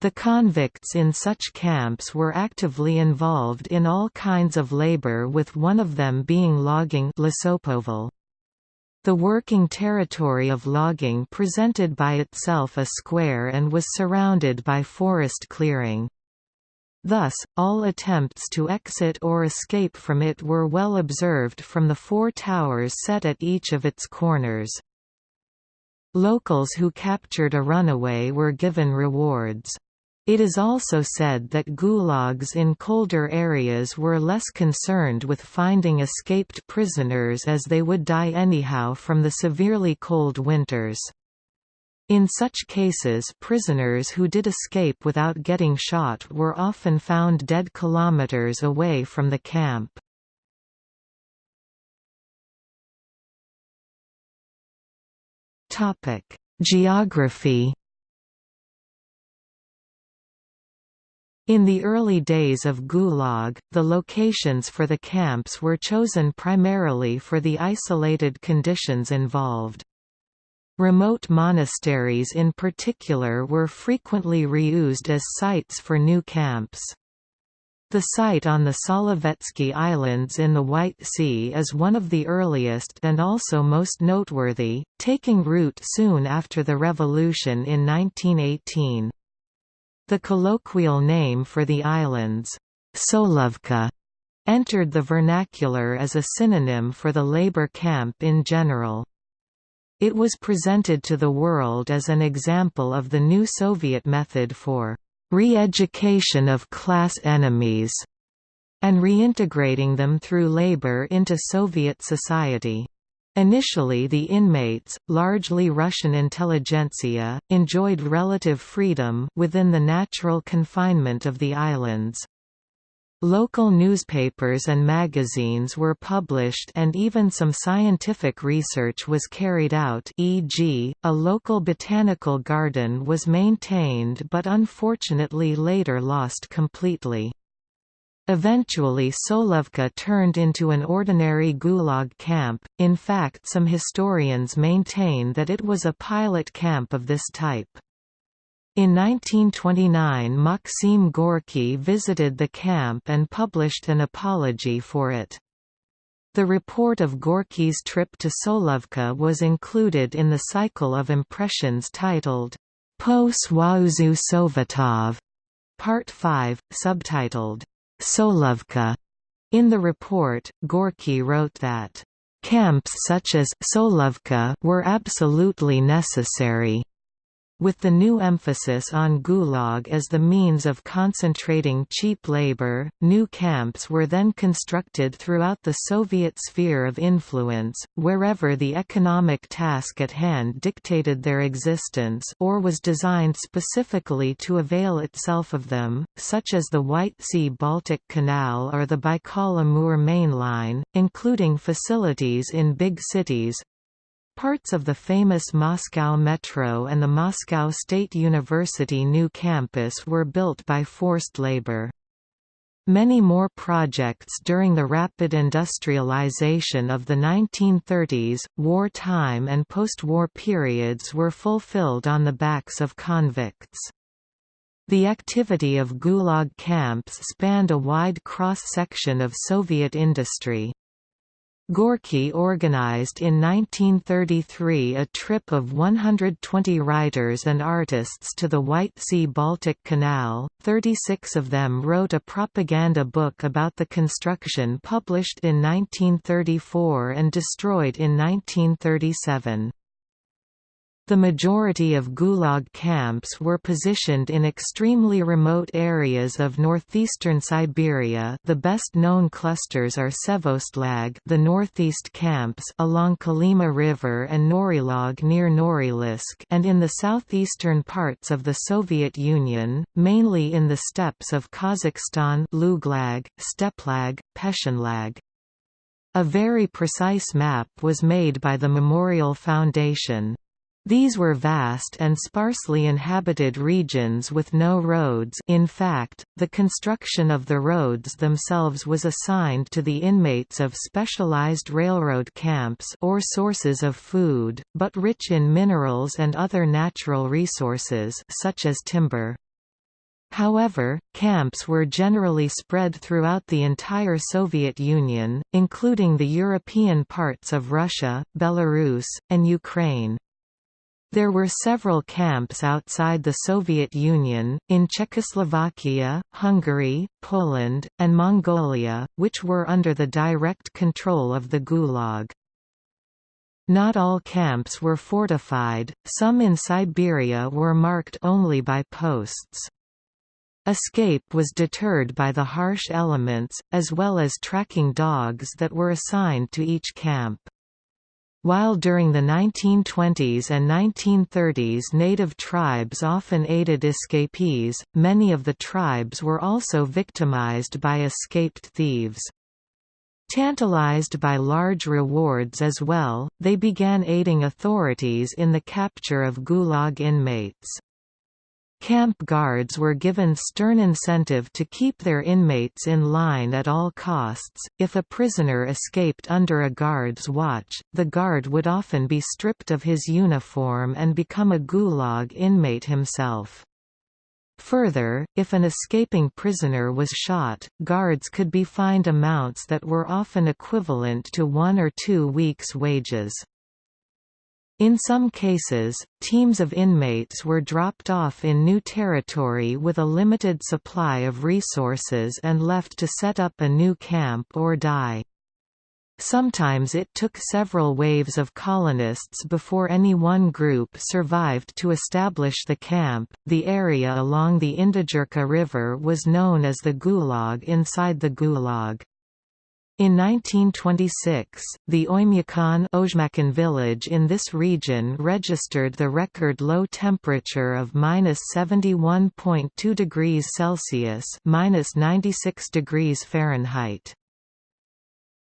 The convicts in such camps were actively involved in all kinds of labor with one of them being logging The working territory of logging presented by itself a square and was surrounded by forest clearing. Thus, all attempts to exit or escape from it were well observed from the four towers set at each of its corners. Locals who captured a runaway were given rewards. It is also said that gulags in colder areas were less concerned with finding escaped prisoners as they would die anyhow from the severely cold winters. In such cases prisoners who did escape without getting shot were often found dead kilometers away from the camp. Geography In the early days of Gulag, the locations for the camps were chosen primarily for the isolated conditions involved. Remote monasteries in particular were frequently reused as sites for new camps. The site on the Solovetsky Islands in the White Sea is one of the earliest and also most noteworthy, taking root soon after the revolution in 1918. The colloquial name for the islands, Solovki, entered the vernacular as a synonym for the labor camp in general. It was presented to the world as an example of the new Soviet method for re-education of class enemies and reintegrating them through labor into Soviet society. Initially the inmates, largely Russian intelligentsia, enjoyed relative freedom within the natural confinement of the islands. Local newspapers and magazines were published and even some scientific research was carried out e.g., a local botanical garden was maintained but unfortunately later lost completely. Eventually Solovki turned into an ordinary Gulag camp, in fact some historians maintain that it was a pilot camp of this type. In 1929 Maxim Gorky visited the camp and published an apology for it. The report of Gorky's trip to Solovki was included in the cycle of impressions titled, Po Soyuzu Sovetov, Part 5, subtitled, Solovki. In the report, Gorky wrote that, Camps such as Solovki were absolutely necessary. With the new emphasis on Gulag as the means of concentrating cheap labor, new camps were then constructed throughout the Soviet sphere of influence, wherever the economic task at hand dictated their existence or was designed specifically to avail itself of them, such as the White Sea-Baltic Canal or the Baikal-Amur Main Line, including facilities in big cities, Parts of the famous Moscow Metro and the Moscow State University new campus were built by forced labor. Many more projects during the rapid industrialization of the 1930s, war-time and post-war periods were fulfilled on the backs of convicts. The activity of Gulag camps spanned a wide cross-section of Soviet industry. Gorky organized in 1933 a trip of 120 writers and artists to the White Sea-Baltic Canal, 36 of them wrote a propaganda book about the construction published in 1934 and destroyed in 1937. The majority of Gulag camps were positioned in extremely remote areas of northeastern Siberia the best known clusters are Sevostlag the northeast camps along Kolyma River and Norilsk near Norilsk and in the southeastern parts of the Soviet Union, mainly in the steppes of Kazakhstan Luglag, Steplag, Peschanlag. A very precise map was made by the Memorial Foundation. These were vast and sparsely inhabited regions with no roads in fact, the construction of the roads themselves was assigned to the inmates of specialized railroad camps or sources of food, but rich in minerals and other natural resources such as timber. However, camps were generally spread throughout the entire Soviet Union, including the European parts of Russia, Belarus, and Ukraine. There were several camps outside the Soviet Union, in Czechoslovakia, Hungary, Poland, and Mongolia, which were under the direct control of the Gulag. Not all camps were fortified, some in Siberia were marked only by posts. Escape was deterred by the harsh elements, as well as tracking dogs that were assigned to each camp. While during the 1920s and 1930s native tribes often aided escapees, many of the tribes were also victimized by escaped thieves. Tantalized by large rewards as well, they began aiding authorities in the capture of Gulag inmates. Camp guards were given stern incentive to keep their inmates in line at all costs. If a prisoner escaped under a guard's watch, the guard would often be stripped of his uniform and become a gulag inmate himself. Further, if an escaping prisoner was shot, guards could be fined amounts that were often equivalent to one or two weeks' wages. In some cases, teams of inmates were dropped off in new territory with a limited supply of resources and left to set up a new camp or die. Sometimes it took several waves of colonists before any one group survived to establish the camp. The area along the Indigirka River was known as the Gulag inside the Gulag. In 1926, the Oymyakon village in this region registered the record low temperature of minus 71.2 degrees Celsius minus 96 degrees Fahrenheit.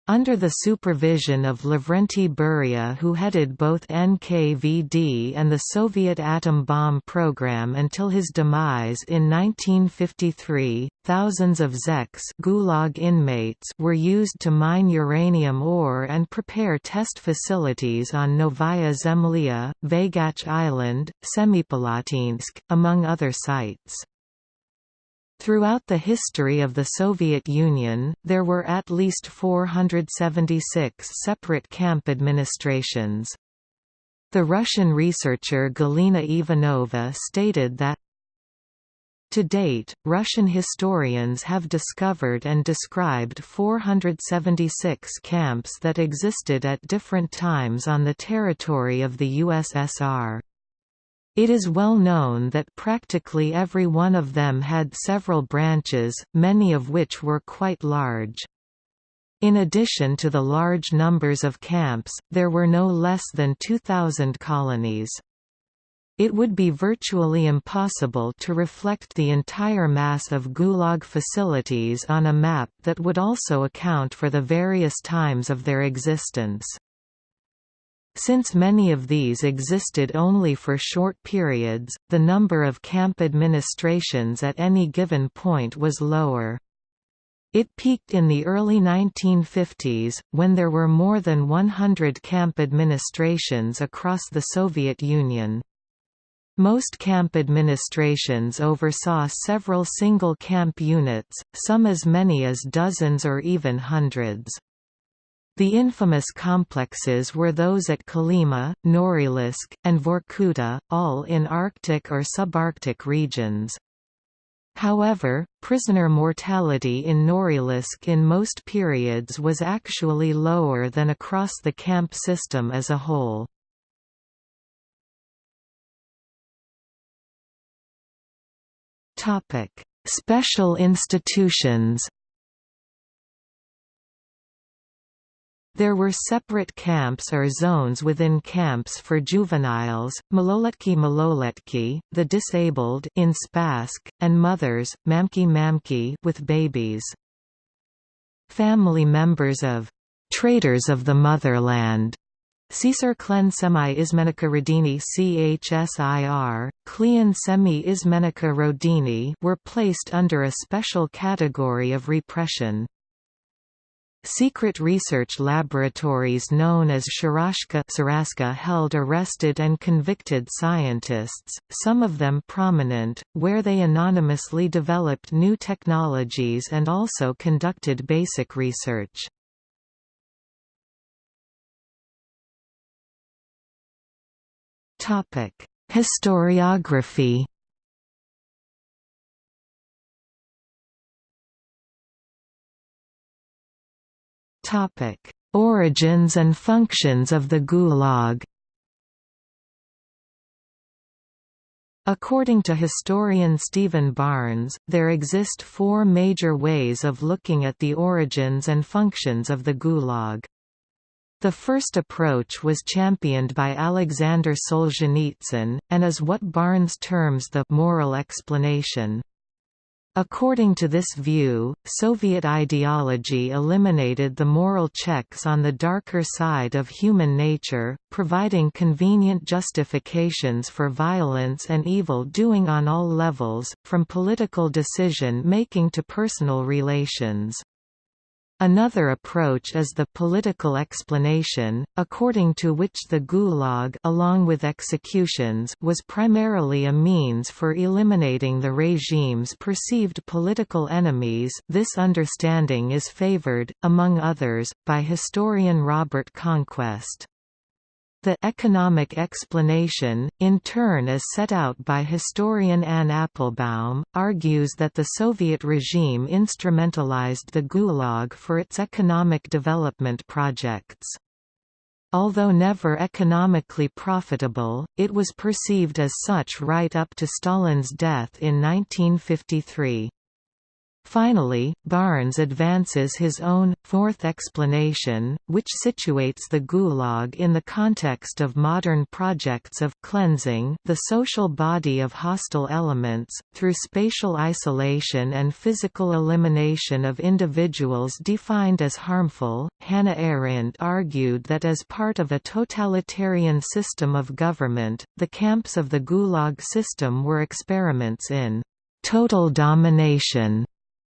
Under the supervision of Lavrenti Beria who headed both NKVD and the Soviet atom bomb program until his demise in 1953, thousands of zeks Gulag inmates were used to mine uranium ore and prepare test facilities on Novaya Zemlya, Vaygach Island, Semipalatinsk, among other sites. Throughout the history of the Soviet Union, there were at least 476 separate camp administrations. The Russian researcher Galina Ivanova stated that to date, Russian historians have discovered and described 476 camps that existed at different times on the territory of the USSR. It is well known that practically every one of them had several branches, many of which were quite large. In addition to the large numbers of camps, there were no less than 2,000 colonies. It would be virtually impossible to reflect the entire mass of Gulag facilities on a map that would also account for the various times of their existence. Since many of these existed only for short periods, the number of camp administrations at any given point was lower. It peaked in the early 1950s, when there were more than 100 camp administrations across the Soviet Union. Most camp administrations oversaw several single camp units, some as many as dozens or even hundreds. The infamous complexes were those at Kolyma, Norilsk, and Vorkuta, all in Arctic or subarctic regions. However, prisoner mortality in Norilsk in most periods was actually lower than across the camp system as a whole. Special institutions There were separate camps or zones within camps for juveniles, maloletki maloletki, the disabled in Spassk, and mothers, mamki mamki with babies. Family members of «traitors of the motherland» Caesar Klen Semi Ismenica Rodini CHSIR, Kleon Semi Ismenica Rodini were placed under a special category of repression. Secret research laboratories known as Sharashka held arrested and convicted scientists, some of them prominent, where they anonymously developed new technologies and also conducted basic research. Historiography Origins and functions of the Gulag. According to historian Stephen Barnes, there exist four major ways of looking at the origins and functions of the Gulag. The first approach was championed by Alexander Solzhenitsyn, and is what Barnes terms the «moral explanation». According to this view, Soviet ideology eliminated the moral checks on the darker side of human nature, providing convenient justifications for violence and evil doing on all levels, from political decision-making to personal relations. Another approach is the political explanation, according to which the Gulag along with executions was primarily a means for eliminating the regime's perceived political enemies this understanding is favored, among others, by historian Robert Conquest. The economic explanation, in turn as set out by historian Anne Applebaum, argues that the Soviet regime instrumentalized the Gulag for its economic development projects. Although never economically profitable, it was perceived as such right up to Stalin's death in 1953. Finally, Barnes advances his own, fourth explanation, which situates the Gulag in the context of modern projects of cleansing the social body of hostile elements, through spatial isolation and physical elimination of individuals defined as harmful. Hannah Arendt argued that as part of a totalitarian system of government, the camps of the Gulag system were experiments in total domination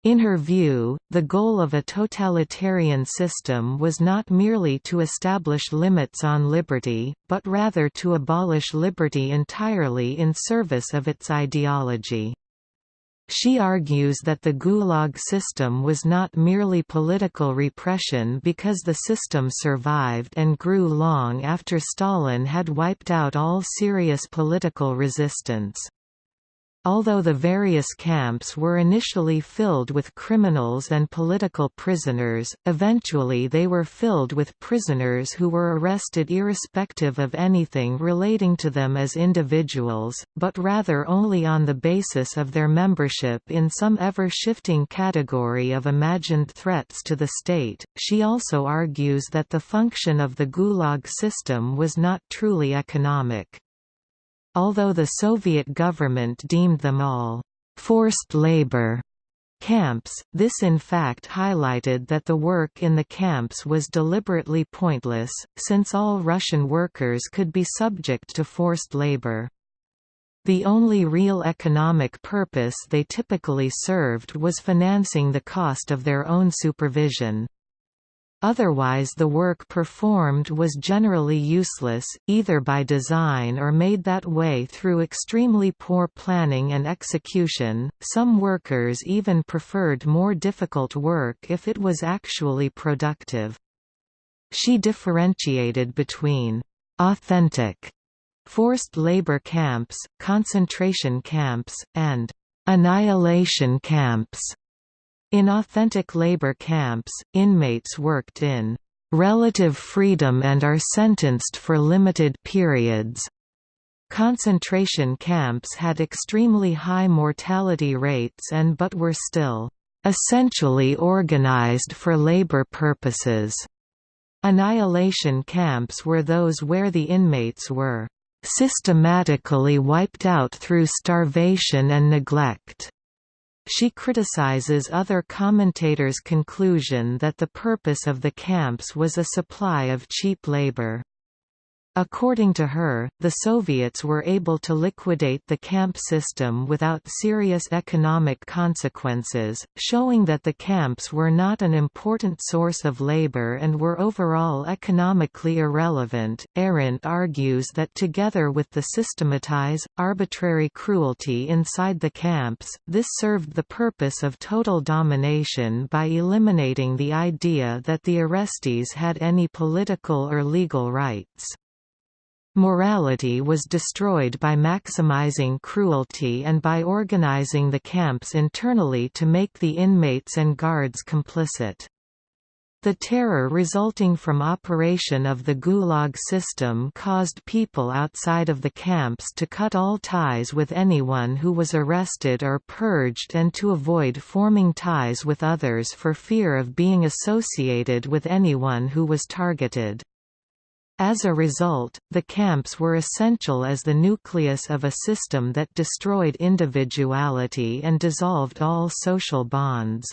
in her view, the goal of a totalitarian system was not merely to establish limits on liberty, but rather to abolish liberty entirely in service of its ideology. She argues that the Gulag system was not merely political repression because the system survived and grew long after Stalin had wiped out all serious political resistance. Although the various camps were initially filled with criminals and political prisoners, eventually they were filled with prisoners who were arrested irrespective of anything relating to them as individuals, but rather only on the basis of their membership in some ever-shifting category of imagined threats to the state. She also argues that the function of the Gulag system was not truly economic. Although the Soviet government deemed them all forced labor camps, this in fact highlighted that the work in the camps was deliberately pointless, since all Russian workers could be subject to forced labor. The only real economic purpose they typically served was financing the cost of their own supervision. Otherwise the work performed was generally useless, either by design or made that way through extremely poor planning and execution. Some workers even preferred more difficult work if it was actually productive. She differentiated between authentic forced labor camps, concentration camps, and annihilation camps. In authentic labor camps, inmates worked in relative freedom and are sentenced for limited periods. Concentration camps had extremely high mortality rates and but were still essentially organized for labor purposes. Annihilation camps were those where the inmates were systematically wiped out through starvation and neglect. She criticizes other commentators' conclusion that the purpose of the camps was a supply of cheap labor. According to her, the Soviets were able to liquidate the camp system without serious economic consequences, showing that the camps were not an important source of labor and were overall economically irrelevant. Arendt argues that together with the systematized, arbitrary cruelty inside the camps, this served the purpose of total domination by eliminating the idea that the arrestees had any political or legal rights. Morality was destroyed by maximizing cruelty and by organizing the camps internally to make the inmates and guards complicit. The terror resulting from operation of the Gulag system caused people outside of the camps to cut all ties with anyone who was arrested or purged and to avoid forming ties with others for fear of being associated with anyone who was targeted. As a result, the camps were essential as the nucleus of a system that destroyed individuality and dissolved all social bonds.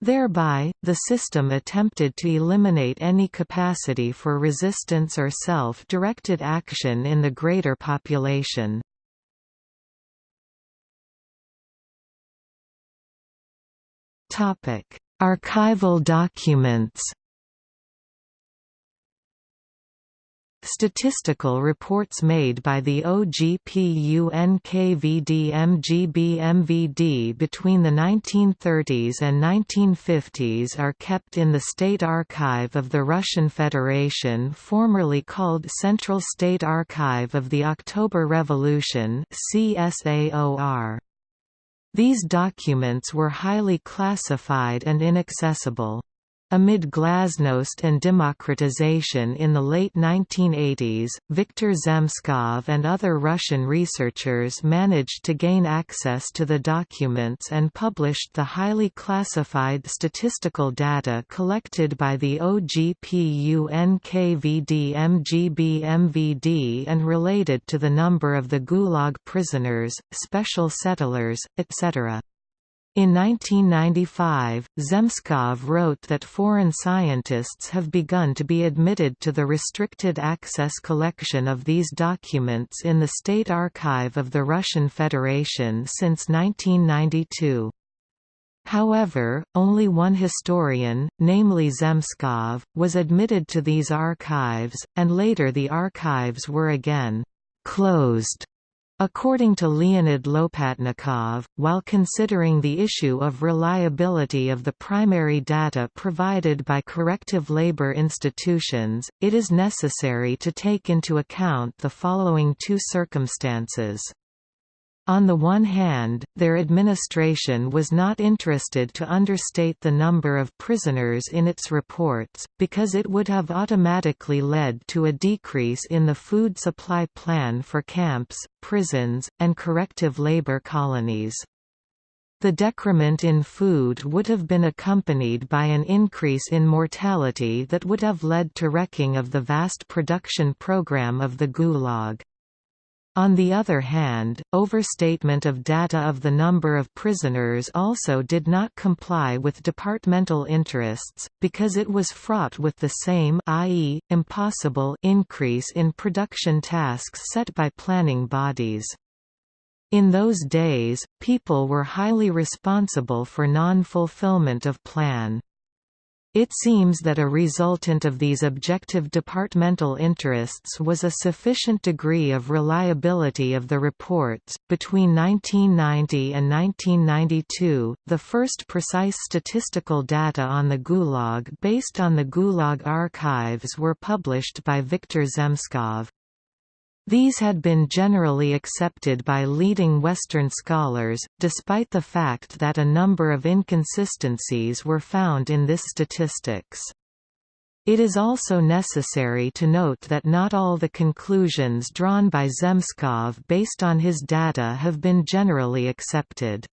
Thereby, the system attempted to eliminate any capacity for resistance or self-directed action in the greater population. Archival documents Statistical reports made by the OGPU-NKVD-MGB-MVD between the 1930s and 1950s are kept in the State Archive of the Russian Federation formerly called Central State Archive of the October Revolution CSAOR. These documents were highly classified and inaccessible. Amid glasnost and democratization in the late 1980s, Viktor Zemskov and other Russian researchers managed to gain access to the documents and published the highly classified statistical data collected by the OGPU NKVD MGB MVD and related to the number of the Gulag prisoners, special settlers, etc. In 1995, Zemskov wrote that foreign scientists have begun to be admitted to the restricted access collection of these documents in the State Archive of the Russian Federation since 1992. However, only one historian, namely Zemskov, was admitted to these archives, and later the archives were again closed According to Leonid Lopatnikov, while considering the issue of reliability of the primary data provided by corrective labor institutions, it is necessary to take into account the following two circumstances. On the one hand, their administration was not interested to understate the number of prisoners in its reports, because it would have automatically led to a decrease in the food supply plan for camps, prisons, and corrective labor colonies. The decrement in food would have been accompanied by an increase in mortality that would have led to wrecking of the vast production program of the Gulag. On the other hand, overstatement of data of the number of prisoners also did not comply with departmental interests, because it was fraught with the same i.e., impossible increase in production tasks set by planning bodies. In those days, people were highly responsible for non-fulfillment of plan. It seems that a resultant of these objective departmental interests was a sufficient degree of reliability of the reports. Between 1990 and 1992, the first precise statistical data on the Gulag based on the Gulag archives were published by Viktor Zemskov. These had been generally accepted by leading Western scholars, despite the fact that a number of inconsistencies were found in this statistics. It is also necessary to note that not all the conclusions drawn by Zemskov based on his data have been generally accepted.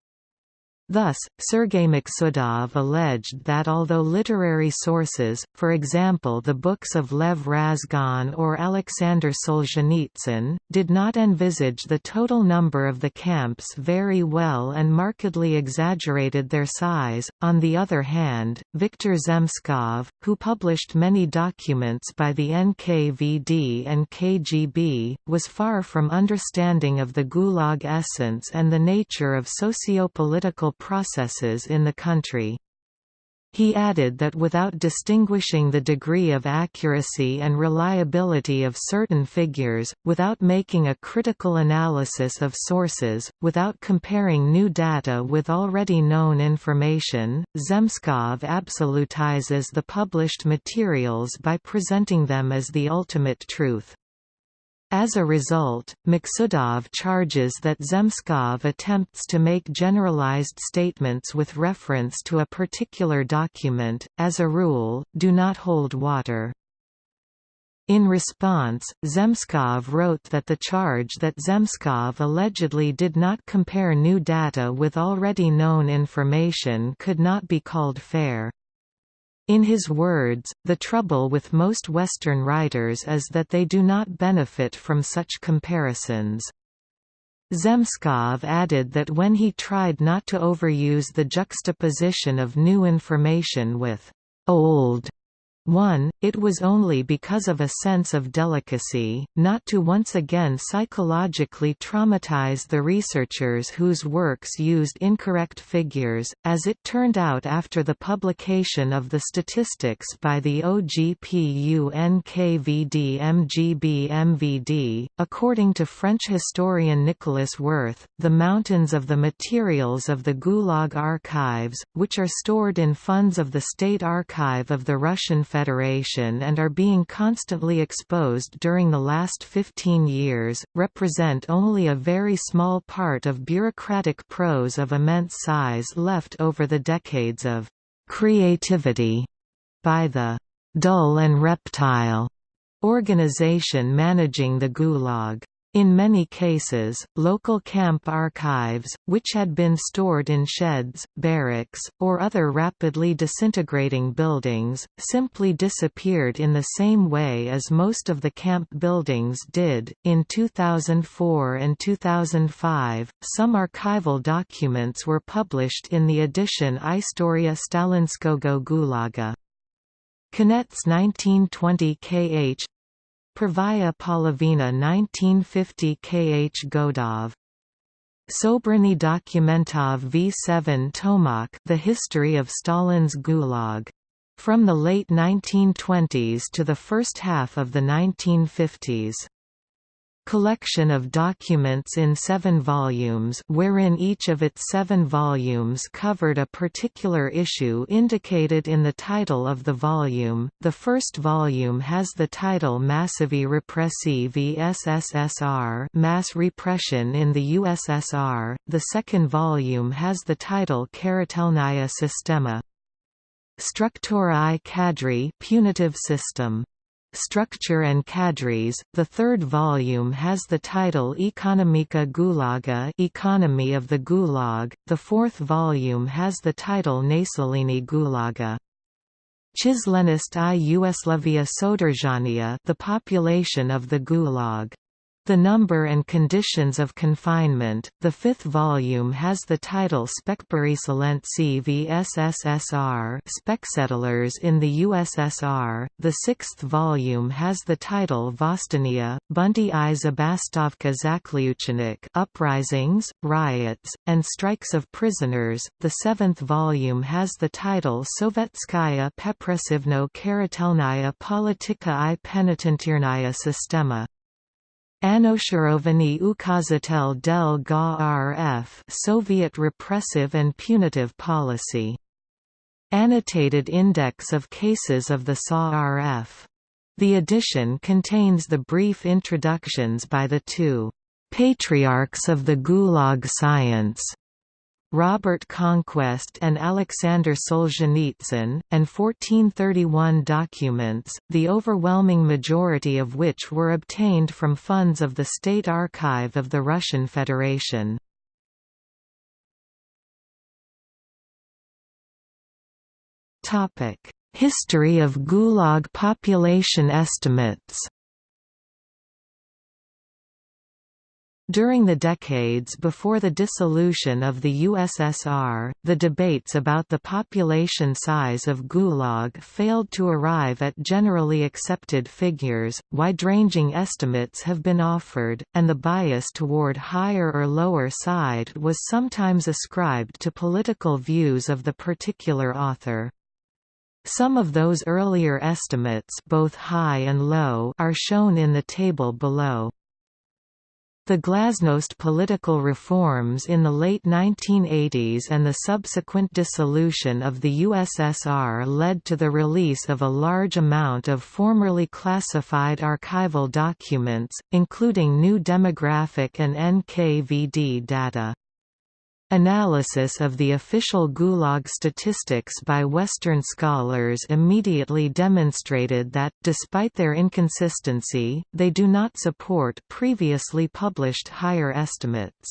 Thus, Sergei Maksudov alleged that although literary sources, for example the books of Lev Razgon or Alexander Solzhenitsyn, did not envisage the total number of the camps very well and markedly exaggerated their size, on the other hand, Viktor Zemskov, who published many documents by the NKVD and KGB, was far from understanding of the Gulag essence and the nature of socio-political processes in the country. He added that without distinguishing the degree of accuracy and reliability of certain figures, without making a critical analysis of sources, without comparing new data with already known information, Zemskov absolutizes the published materials by presenting them as the ultimate truth. As a result, Maksudov charges that Zemskov attempts to make generalized statements with reference to a particular document, as a rule, do not hold water. In response, Zemskov wrote that the charge that Zemskov allegedly did not compare new data with already known information could not be called fair. In his words, the trouble with most Western writers is that they do not benefit from such comparisons. Zemskov added that when he tried not to overuse the juxtaposition of new information with old 1. It was only because of a sense of delicacy, not to once again psychologically traumatize the researchers whose works used incorrect figures, as it turned out after the publication of the statistics by the OGPU NKVD MGB MVD. According to French historian Nicolas Werth, the mountains of the materials of the Gulag archives, which are stored in funds of the State Archive of the Russian Federation and are being constantly exposed during the last 15 years, represent only a very small part of bureaucratic prose of immense size left over the decades of creativity by the dull and reptile organization managing the Gulag. In many cases, local camp archives, which had been stored in sheds, barracks, or other rapidly disintegrating buildings, simply disappeared in the same way as most of the camp buildings did. In 2004 and 2005, some archival documents were published in the edition Istoria Stalinskogo Gulaga. Konets 1920 kh Pravaya Polovina 1950 Kh Godov. Sobrany Dokumentov V7 Tomak The History of Stalin's Gulag. From the late 1920s to the first half of the 1950s collection of documents in seven volumes wherein each of its seven volumes covered a particular issue indicated in the title of the volume. The first volume has the title Massivi Repressivi SSSR Mass Repression in the USSR, the second volume has the title Karatelnaya Sistema. Struktura i Kadri Punitive System Structure and Cadres. The third volume has the title Ekonomika Gulaga Economy of the Gulag. The fourth volume has the title Naselini Gulaga. Chislenist i Yugoslavia Sodržania The Population of the Gulag. The Number and Conditions of Confinement, the fifth volume has the title Spekberieselentsi v SSSR Specsettlers in the USSR, the sixth volume has the title Vostania, Bunty i Zabastovka Zakliuchenik Uprisings, Riots, and Strikes of Prisoners, the seventh volume has the title Sovetskaya Pepressivno Karatelnaya Politika i Penitentiarnaya Sistema. Anosharovany ukazatel del GA RF Soviet repressive and punitive policy. Annotated index of cases of the SA RF. The edition contains the brief introductions by the two patriarchs of the Gulag science Robert Conquest and Alexander Solzhenitsyn, and 1431 documents, the overwhelming majority of which were obtained from funds of the State Archive of the Russian Federation. History of Gulag population estimates During the decades before the dissolution of the USSR, the debates about the population size of Gulag failed to arrive at generally accepted figures, wide-ranging estimates have been offered, and the bias toward higher or lower side was sometimes ascribed to political views of the particular author. Some of those earlier estimates both high and low are shown in the table below. The glasnost political reforms in the late 1980s and the subsequent dissolution of the USSR led to the release of a large amount of formerly classified archival documents, including new demographic and NKVD data. Analysis of the official Gulag statistics by Western scholars immediately demonstrated that, despite their inconsistency, they do not support previously published higher estimates.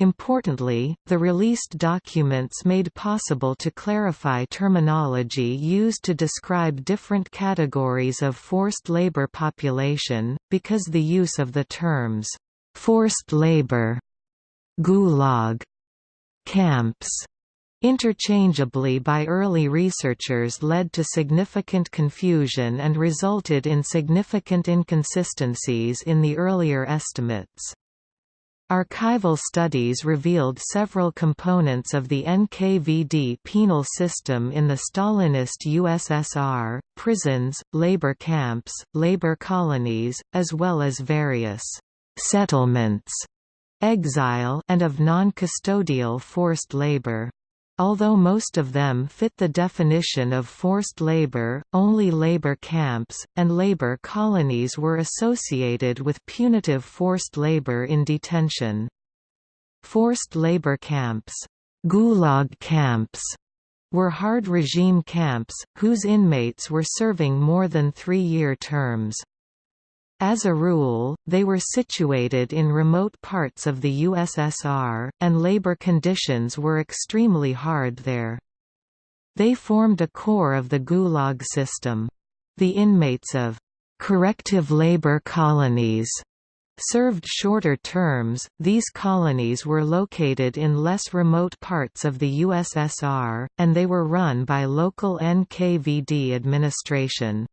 Importantly, the released documents made possible to clarify terminology used to describe different categories of forced labor population, because the use of the terms, "'forced labor' Gulag camps interchangeably by early researchers led to significant confusion and resulted in significant inconsistencies in the earlier estimates. Archival studies revealed several components of the NKVD penal system in the Stalinist USSR, prisons, labor camps, labor colonies, as well as various «settlements» exile and of non-custodial forced labor. Although most of them fit the definition of forced labor, only labor camps, and labor colonies were associated with punitive forced labor in detention. Forced labor camps, gulag camps, were hard regime camps, whose inmates were serving more than three-year terms. As a rule, they were situated in remote parts of the USSR, and labor conditions were extremely hard there. They formed a core of the Gulag system. The inmates of corrective labor colonies served shorter terms. These colonies were located in less remote parts of the USSR, and they were run by local NKVD administration.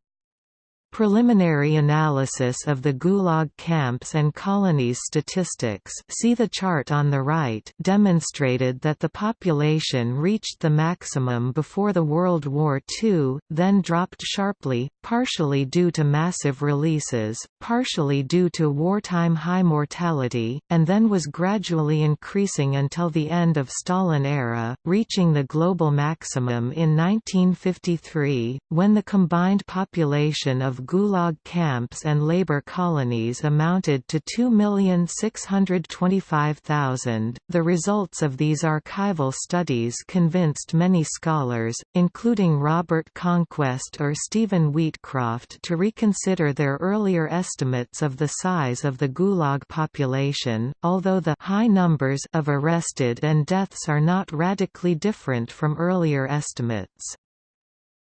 Preliminary analysis of the Gulag camps and colonies statistics see the chart on the right demonstrated that the population reached the maximum before the World War II, then dropped sharply, partially due to massive releases, partially due to wartime high mortality, and then was gradually increasing until the end of Stalin era, reaching the global maximum in 1953, when the combined population of Gulag camps and labor colonies amounted to 2,625,000. The results of these archival studies convinced many scholars, including Robert Conquest or Stephen Wheatcroft, to reconsider their earlier estimates of the size of the Gulag population, although the high numbers of arrested and deaths are not radically different from earlier estimates.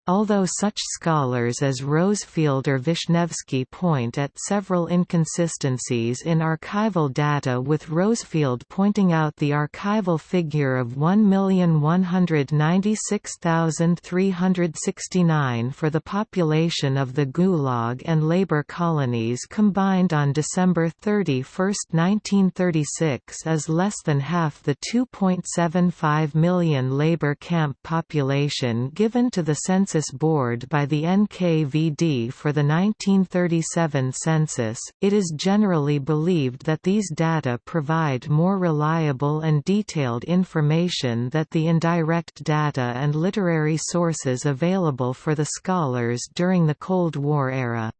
Although such scholars as Rosefielde or Vishnevsky point at several inconsistencies in archival data with Rosefielde pointing out the archival figure of 1,196,369 for the population of the Gulag and labor colonies combined on December 31, 1936 as less than half the 2.75 million labor camp population given to the Census Board by the NKVD for the 1937 census, it is generally believed that these data provide more reliable and detailed information that the indirect data and literary sources available for the scholars during the Cold War era.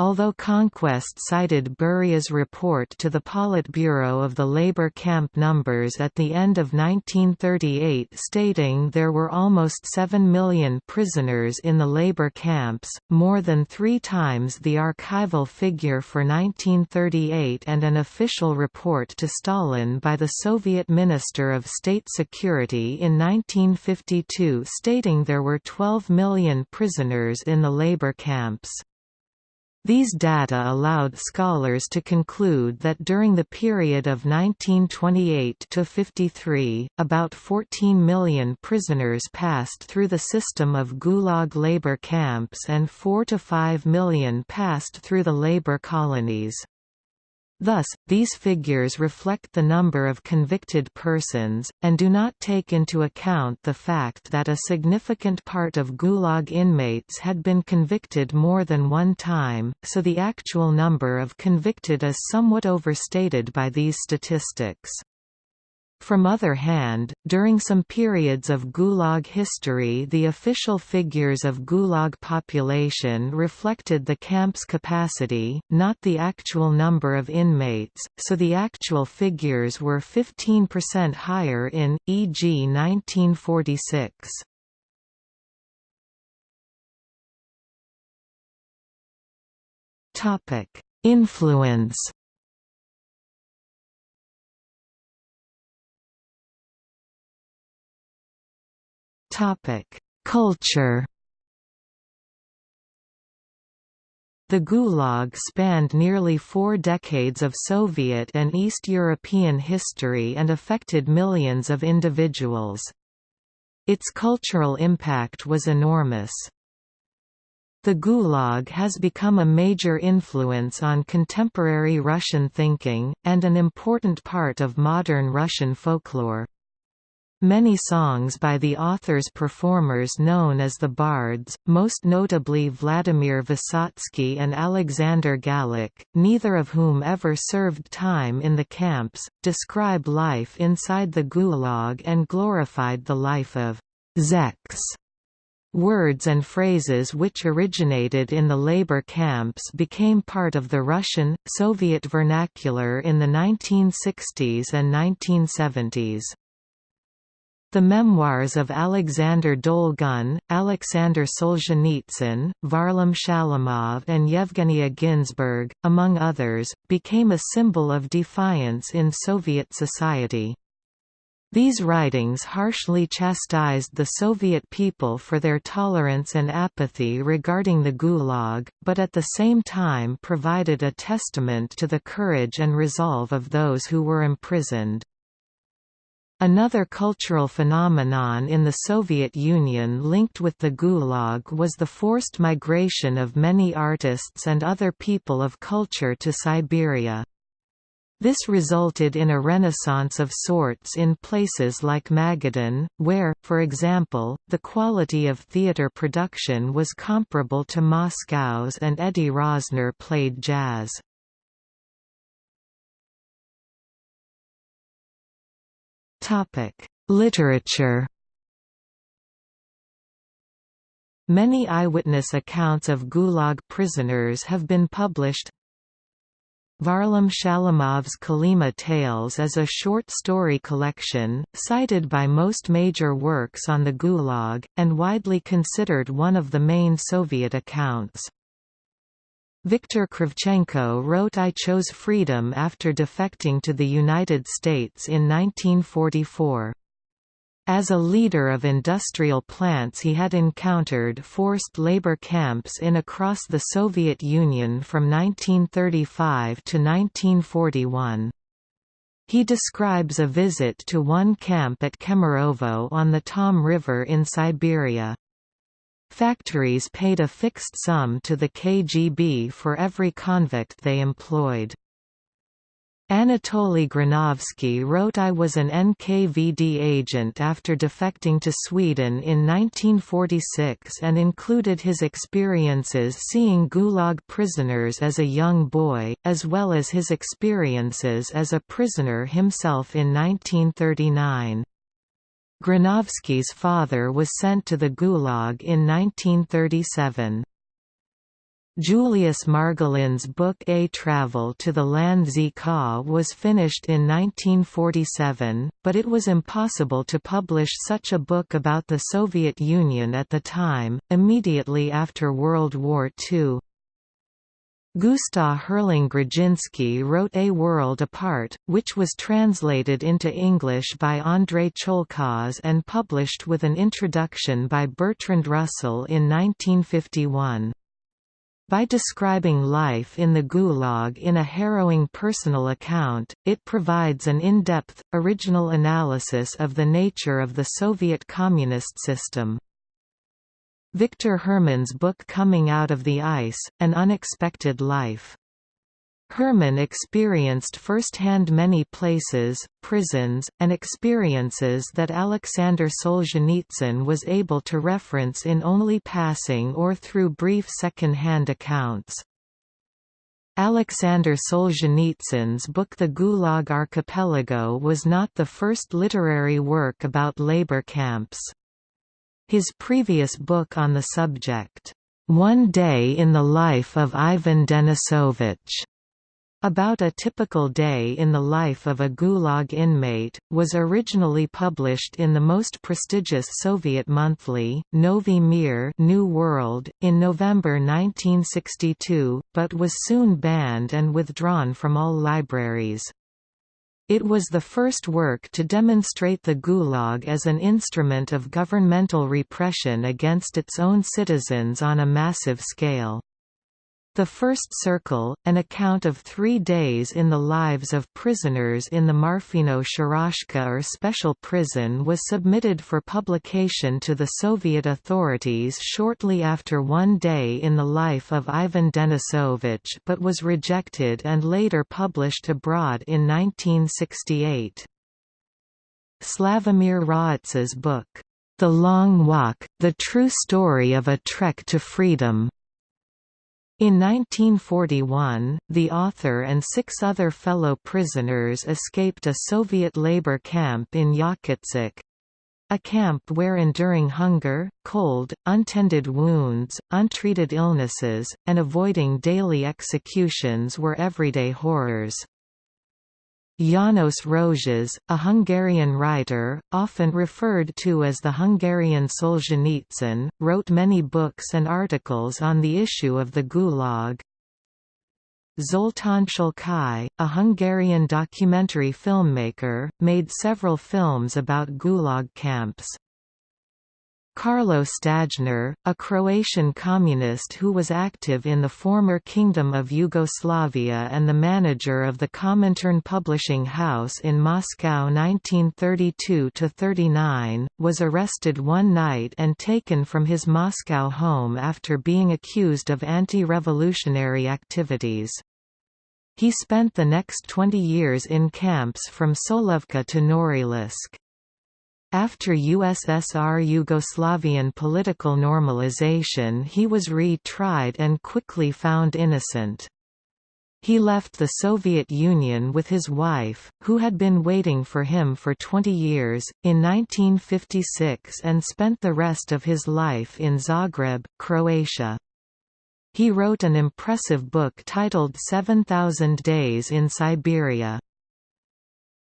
Although Conquest cited Beria's report to the Politburo of the labor camp numbers at the end of 1938 stating there were almost 7 million prisoners in the labor camps, more than three times the archival figure for 1938 and an official report to Stalin by the Soviet Minister of State Security in 1952 stating there were 12 million prisoners in the labor camps. These data allowed scholars to conclude that during the period of 1928–53, about 14 million prisoners passed through the system of Gulag labor camps and 4 to 5 million passed through the labor colonies. Thus, these figures reflect the number of convicted persons, and do not take into account the fact that a significant part of Gulag inmates had been convicted more than one time, so the actual number of convicted is somewhat overstated by these statistics. From other hand, during some periods of Gulag history the official figures of Gulag population reflected the camp's capacity, not the actual number of inmates, so the actual figures were 15% higher in, e.g. 1946. Influence Culture The Gulag spanned nearly four decades of Soviet and East European history and affected millions of individuals. Its cultural impact was enormous. The Gulag has become a major influence on contemporary Russian thinking, and an important part of modern Russian folklore. Many songs by the author's performers known as the Bards, most notably Vladimir Vysotsky and Alexander Galich, neither of whom ever served time in the camps, describe life inside the Gulag and glorified the life of «zeks». Words and phrases which originated in the labor camps became part of the Russian, Soviet vernacular in the 1960s and 1970s. The memoirs of Alexander Dolgun, Alexander Solzhenitsyn, Varlam Shalamov and Yevgenia Ginzburg, among others, became a symbol of defiance in Soviet society. These writings harshly chastised the Soviet people for their tolerance and apathy regarding the Gulag, but at the same time provided a testament to the courage and resolve of those who were imprisoned. Another cultural phenomenon in the Soviet Union linked with the Gulag was the forced migration of many artists and other people of culture to Siberia. This resulted in a renaissance of sorts in places like Magadan, where, for example, the quality of theater production was comparable to Moscow's and Eddie Rosner played jazz. Literature Many eyewitness accounts of Gulag prisoners have been published. Varlam Shalamov's Kolyma Tales is a short story collection, cited by most major works on the Gulag, and widely considered one of the main Soviet accounts. Viktor Kravchenko wrote I chose freedom after defecting to the United States in 1944. As a leader of industrial plants he had encountered forced labor camps in across the Soviet Union from 1935 to 1941. He describes a visit to one camp at Kemerovo on the Tom River in Siberia. Factories paid a fixed sum to the KGB for every convict they employed. Anatoly Granovsky wrote I was an NKVD agent after defecting to Sweden in 1946 and included his experiences seeing Gulag prisoners as a young boy, as well as his experiences as a prisoner himself in 1939. Granovsky's father was sent to the Gulag in 1937. Julius Margolin's book A Travel to the Land Z Ka was finished in 1947, but it was impossible to publish such a book about the Soviet Union at the time, immediately after World War II. Gustav Herling Grudzinski wrote A World Apart, which was translated into English by Andrzej Ciolkosz and published with an introduction by Bertrand Russell in 1951. By describing life in the Gulag in a harrowing personal account, it provides an in-depth, original analysis of the nature of the Soviet communist system. Victor Herman's book Coming Out of the Ice, An Unexpected Life Herman experienced firsthand many places, prisons, and experiences that Alexander Solzhenitsyn was able to reference in only passing or through brief second-hand accounts. Alexander Solzhenitsyn's book The Gulag Archipelago was not the first literary work about labor camps. His previous book on the subject, One Day in the Life of Ivan Denisovich, about a typical day in the life of a Gulag inmate, was originally published in the most prestigious Soviet monthly, Novy Mir New World, in November 1962, but was soon banned and withdrawn from all libraries. It was the first work to demonstrate the Gulag as an instrument of governmental repression against its own citizens on a massive scale. The First Circle, an account of three days in the lives of prisoners in the Marfino Sharashka or special prison was submitted for publication to the Soviet authorities shortly after One Day in the Life of Ivan Denisovich but was rejected and later published abroad in 1968. Slavomir Rawicz's book, The Long Walk, The True Story of a Trek to Freedom in 1941, the author and six other fellow prisoners escaped a Soviet labor camp in Yakutsk, a camp where enduring hunger, cold, untended wounds, untreated illnesses, and avoiding daily executions were everyday horrors. János Rozsas, a Hungarian writer, often referred to as the Hungarian Solzhenitsyn, wrote many books and articles on the issue of the Gulag. Zoltán Szalkai, a Hungarian documentary filmmaker, made several films about Gulag camps. Karlo Stajner, a Croatian communist who was active in the former Kingdom of Yugoslavia and the manager of the Comintern publishing house in Moscow 1932–39, was arrested one night and taken from his Moscow home after being accused of anti-revolutionary activities. He spent the next 20 years in camps from Solovki to Norilsk. After USSR Yugoslavian political normalization he was re-tried and quickly found innocent. He left the Soviet Union with his wife, who had been waiting for him for 20 years, in 1956 and spent the rest of his life in Zagreb, Croatia. He wrote an impressive book titled 7,000 Days in Siberia.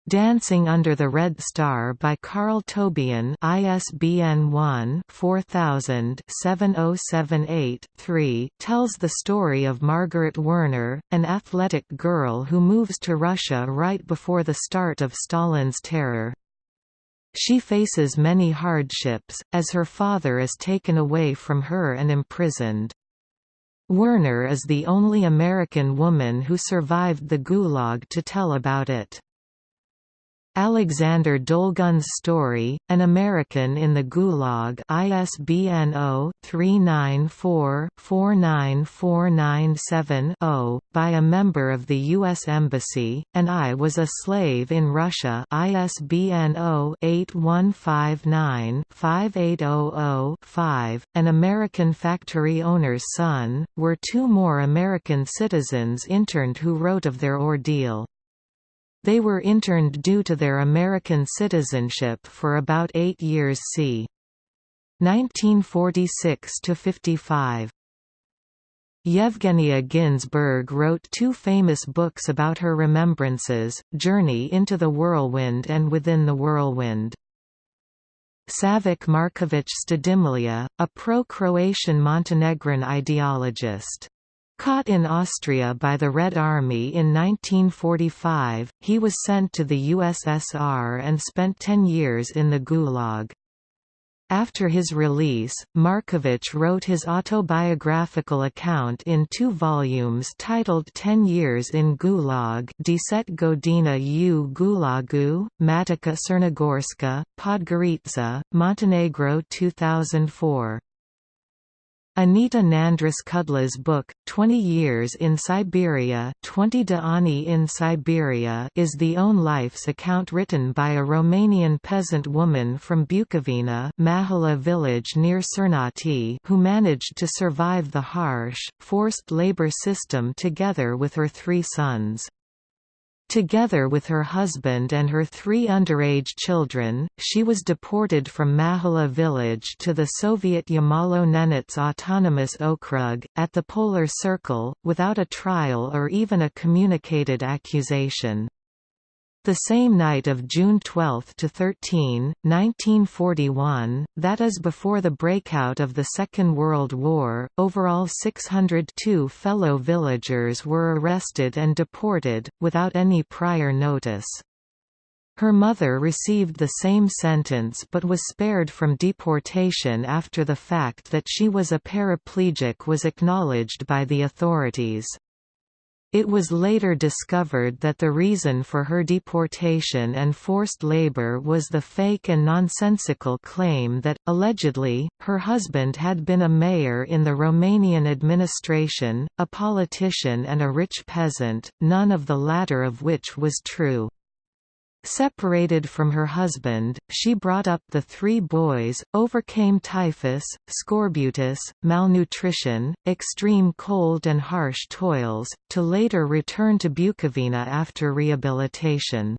Dancing Under the Red Star by Karl Tobien ISBN 1-4000-7078-3 tells the story of Margaret Werner, an athletic girl who moves to Russia right before the start of Stalin's terror. She faces many hardships, as her father is taken away from her and imprisoned. Werner is the only American woman who survived the Gulag to tell about it. Alexander Dolgun's story, An American in the Gulag ISBN 0-394-49497-0, by a member of the U.S. Embassy, and I Was a Slave in Russia ISBN 0-8159-5800-5, An American Factory Owner's Son, were two more American citizens interned who wrote of their ordeal. They were interned due to their American citizenship for about eight years c. 1946–55. Yevgenia Ginzburg wrote two famous books about her remembrances, Journey into the Whirlwind and Within the Whirlwind. Savik Markovic Štedimlija, a pro-Croatian Montenegrin ideologist. Caught in Austria by the Red Army in 1945, he was sent to the USSR and spent ten years in the Gulag. After his release, Markovic wrote his autobiographical account in two volumes titled Ten Years in Gulag Deset Godina u Gulagu, Matica Crnogorska, Podgorica, Montenegro 2004. Anita Nandris-Cudla's book, 20 Years in Siberia 20 de Ani in Siberia is the own life's account written by a Romanian peasant woman from Bukovina Mahala village near Cernăuți who managed to survive the harsh, forced labor system together with her three sons. Together with her husband and her three underage children, she was deported from Mahala village to the Soviet Yamalo-Nenets Autonomous Okrug, at the Polar Circle, without a trial or even a communicated accusation. The same night of June 12 to 13, 1941, that is before the breakout of the Second World War, overall 602 fellow villagers were arrested and deported, without any prior notice. Her mother received the same sentence but was spared from deportation after the fact that she was a paraplegic was acknowledged by the authorities. It was later discovered that the reason for her deportation and forced labor was the fake and nonsensical claim that, allegedly, her husband had been a mayor in the Romanian administration, a politician and a rich peasant, none of the latter of which was true. Separated from her husband, she brought up the three boys, overcame typhus, scorbutus, malnutrition, extreme cold and harsh toils, to later return to Bukovina after rehabilitation.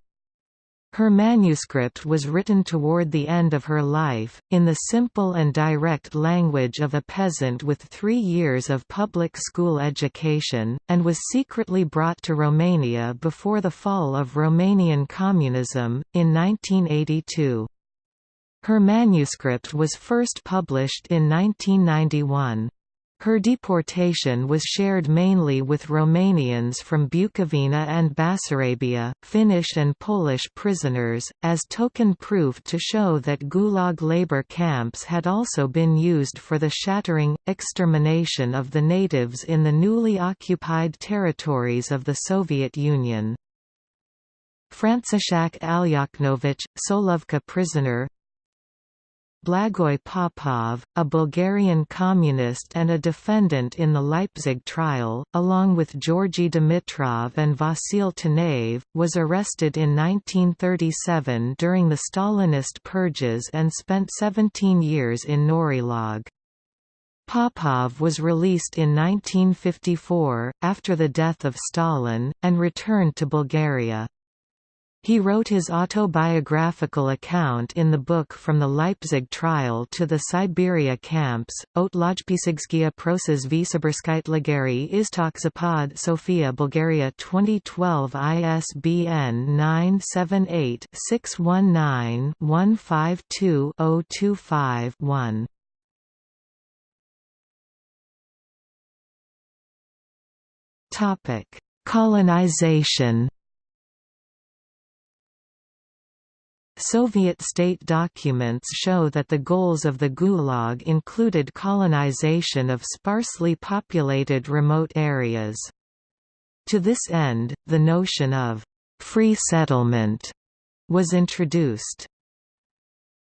Her manuscript was written toward the end of her life, in the simple and direct language of a peasant with three years of public school education, and was secretly brought to Romania before the fall of Romanian communism, in 1982. Her manuscript was first published in 1991. Her deportation was shared mainly with Romanians from Bukovina and Bessarabia, Finnish and Polish prisoners, as token proof to show that Gulag labor camps had also been used for the shattering, extermination of the natives in the newly occupied territories of the Soviet Union. Franciszek Alyaknovich, Solovki prisoner Blagoy Popov, a Bulgarian communist and a defendant in the Leipzig trial, along with Georgy Dimitrov and Vasil Tanev, was arrested in 1937 during the Stalinist purges and spent 17 years in Norilsk. Popov was released in 1954, after the death of Stalin, and returned to Bulgaria. He wrote his autobiographical account in the book From the Leipzig Trial to the Siberia Camps, Otlojpisigskia Proses Visaberskite Istok Zapad Sofia Bulgaria 2012 ISBN 978-619-152-025-1 Colonization Soviet state documents show that the goals of the Gulag included colonization of sparsely populated remote areas. To this end, the notion of «free settlement» was introduced.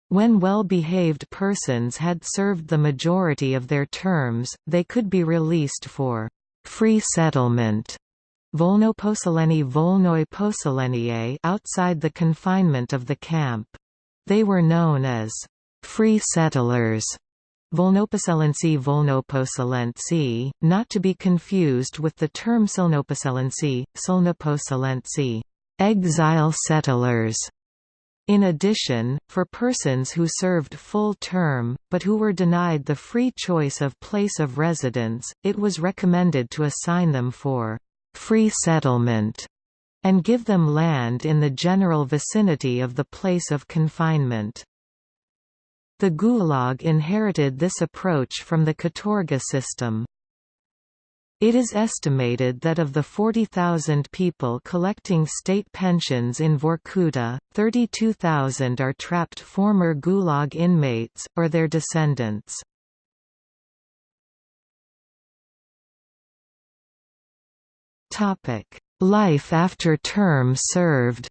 When well-behaved persons had served the majority of their terms, they could be released for «free settlement» Volnoposeleni Volnoi outside the confinement of the camp. They were known as free settlers. Volnoposelenci Volnoposelenci, not to be confused with the term Silnoposelenci, Silnoposelenci, exile settlers. In addition, for persons who served full term, but who were denied the free choice of place of residence, it was recommended to assign them for free settlement, and give them land in the general vicinity of the place of confinement. The Gulag inherited this approach from the Katorga system. It is estimated that of the 40,000 people collecting state pensions in Vorkuta, 32,000 are trapped former Gulag inmates, or their descendants. Topic: Life after term served.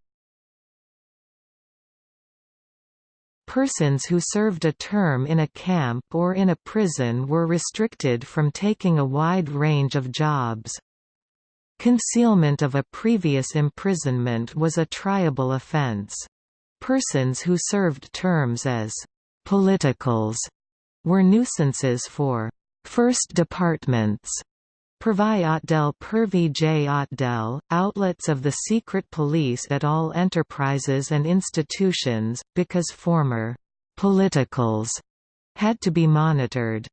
Persons who served a term in a camp or in a prison were restricted from taking a wide range of jobs. Concealment of a previous imprisonment was a triable offense. Persons who served terms as «politicals» were nuisances for «first departments» Pervi Otdel Pervi J. Otdel, outlets of the secret police at all enterprises and institutions, because former «politicals» had to be monitored.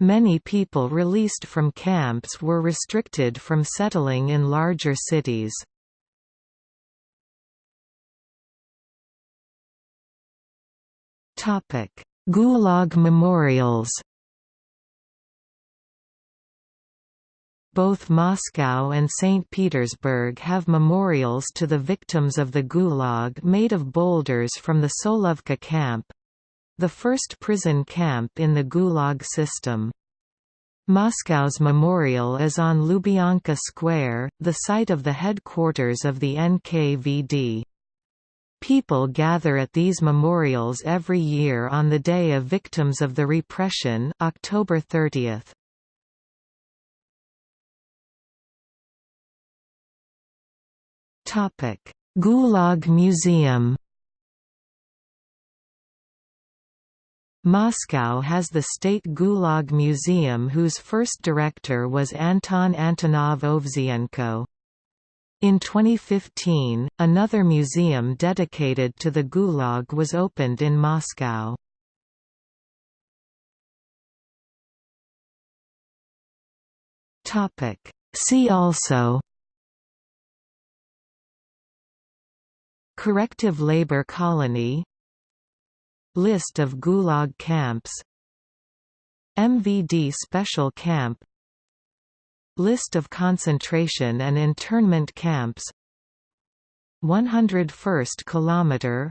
Many people released from camps were restricted from settling in larger cities. Gulag memorials Both Moscow and St. Petersburg have memorials to the victims of the Gulag made of boulders from the Solovki camp—the first prison camp in the Gulag system. Moscow's memorial is on Lubyanka Square, the site of the headquarters of the NKVD. People gather at these memorials every year on the Day of Victims of the Repression October 30. Gulag Museum Moscow has the State Gulag Museum whose first director was Anton Antonov-Ovseyenko. In 2015, another museum dedicated to the Gulag was opened in Moscow. See also Corrective labor colony. List of Gulag camps. MVD special camp. List of concentration and internment camps. 101st kilometer.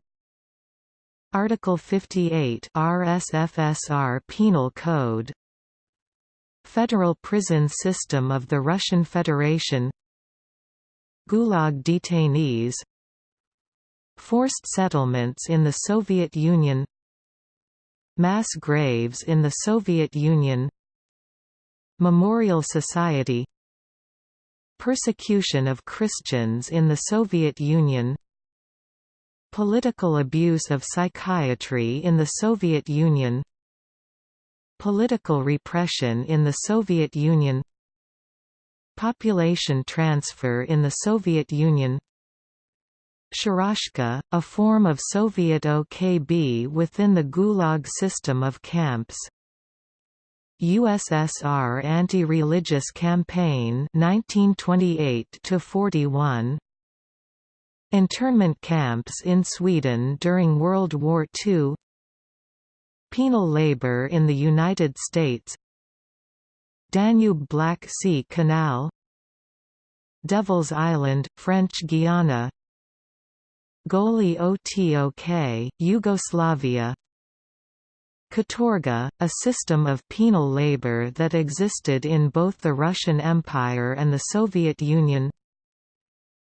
Article 58 RSFSR Penal Code. Federal prison system of the Russian Federation. Gulag detainees Forced settlements in the Soviet Union Mass graves in the Soviet Union Memorial Society Persecution of Christians in the Soviet Union Political abuse of psychiatry in the Soviet Union Political repression in the Soviet Union Population transfer in the Soviet Union Sharashka, a form of Soviet OKB within the Gulag system of camps. USSR anti-religious campaign 1928 to 41 Internment camps in Sweden during World War II Penal labor in the United States. Danube Black Sea Canal. Devil's Island, French Guiana Goli Otok, Yugoslavia. Katorga, a system of penal labor that existed in both the Russian Empire and the Soviet Union.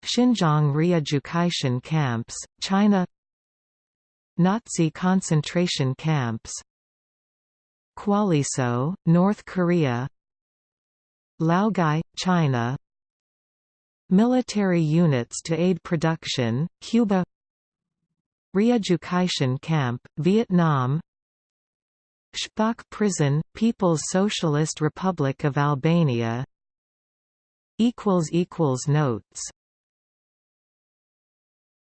Xinjiang re-education camps, China. Nazi concentration camps. Kwalliso, North Korea. Laogai, China Military units to aid production, Cuba Re-education camp, Vietnam Spaç prison, People's Socialist Republic of Albania Notes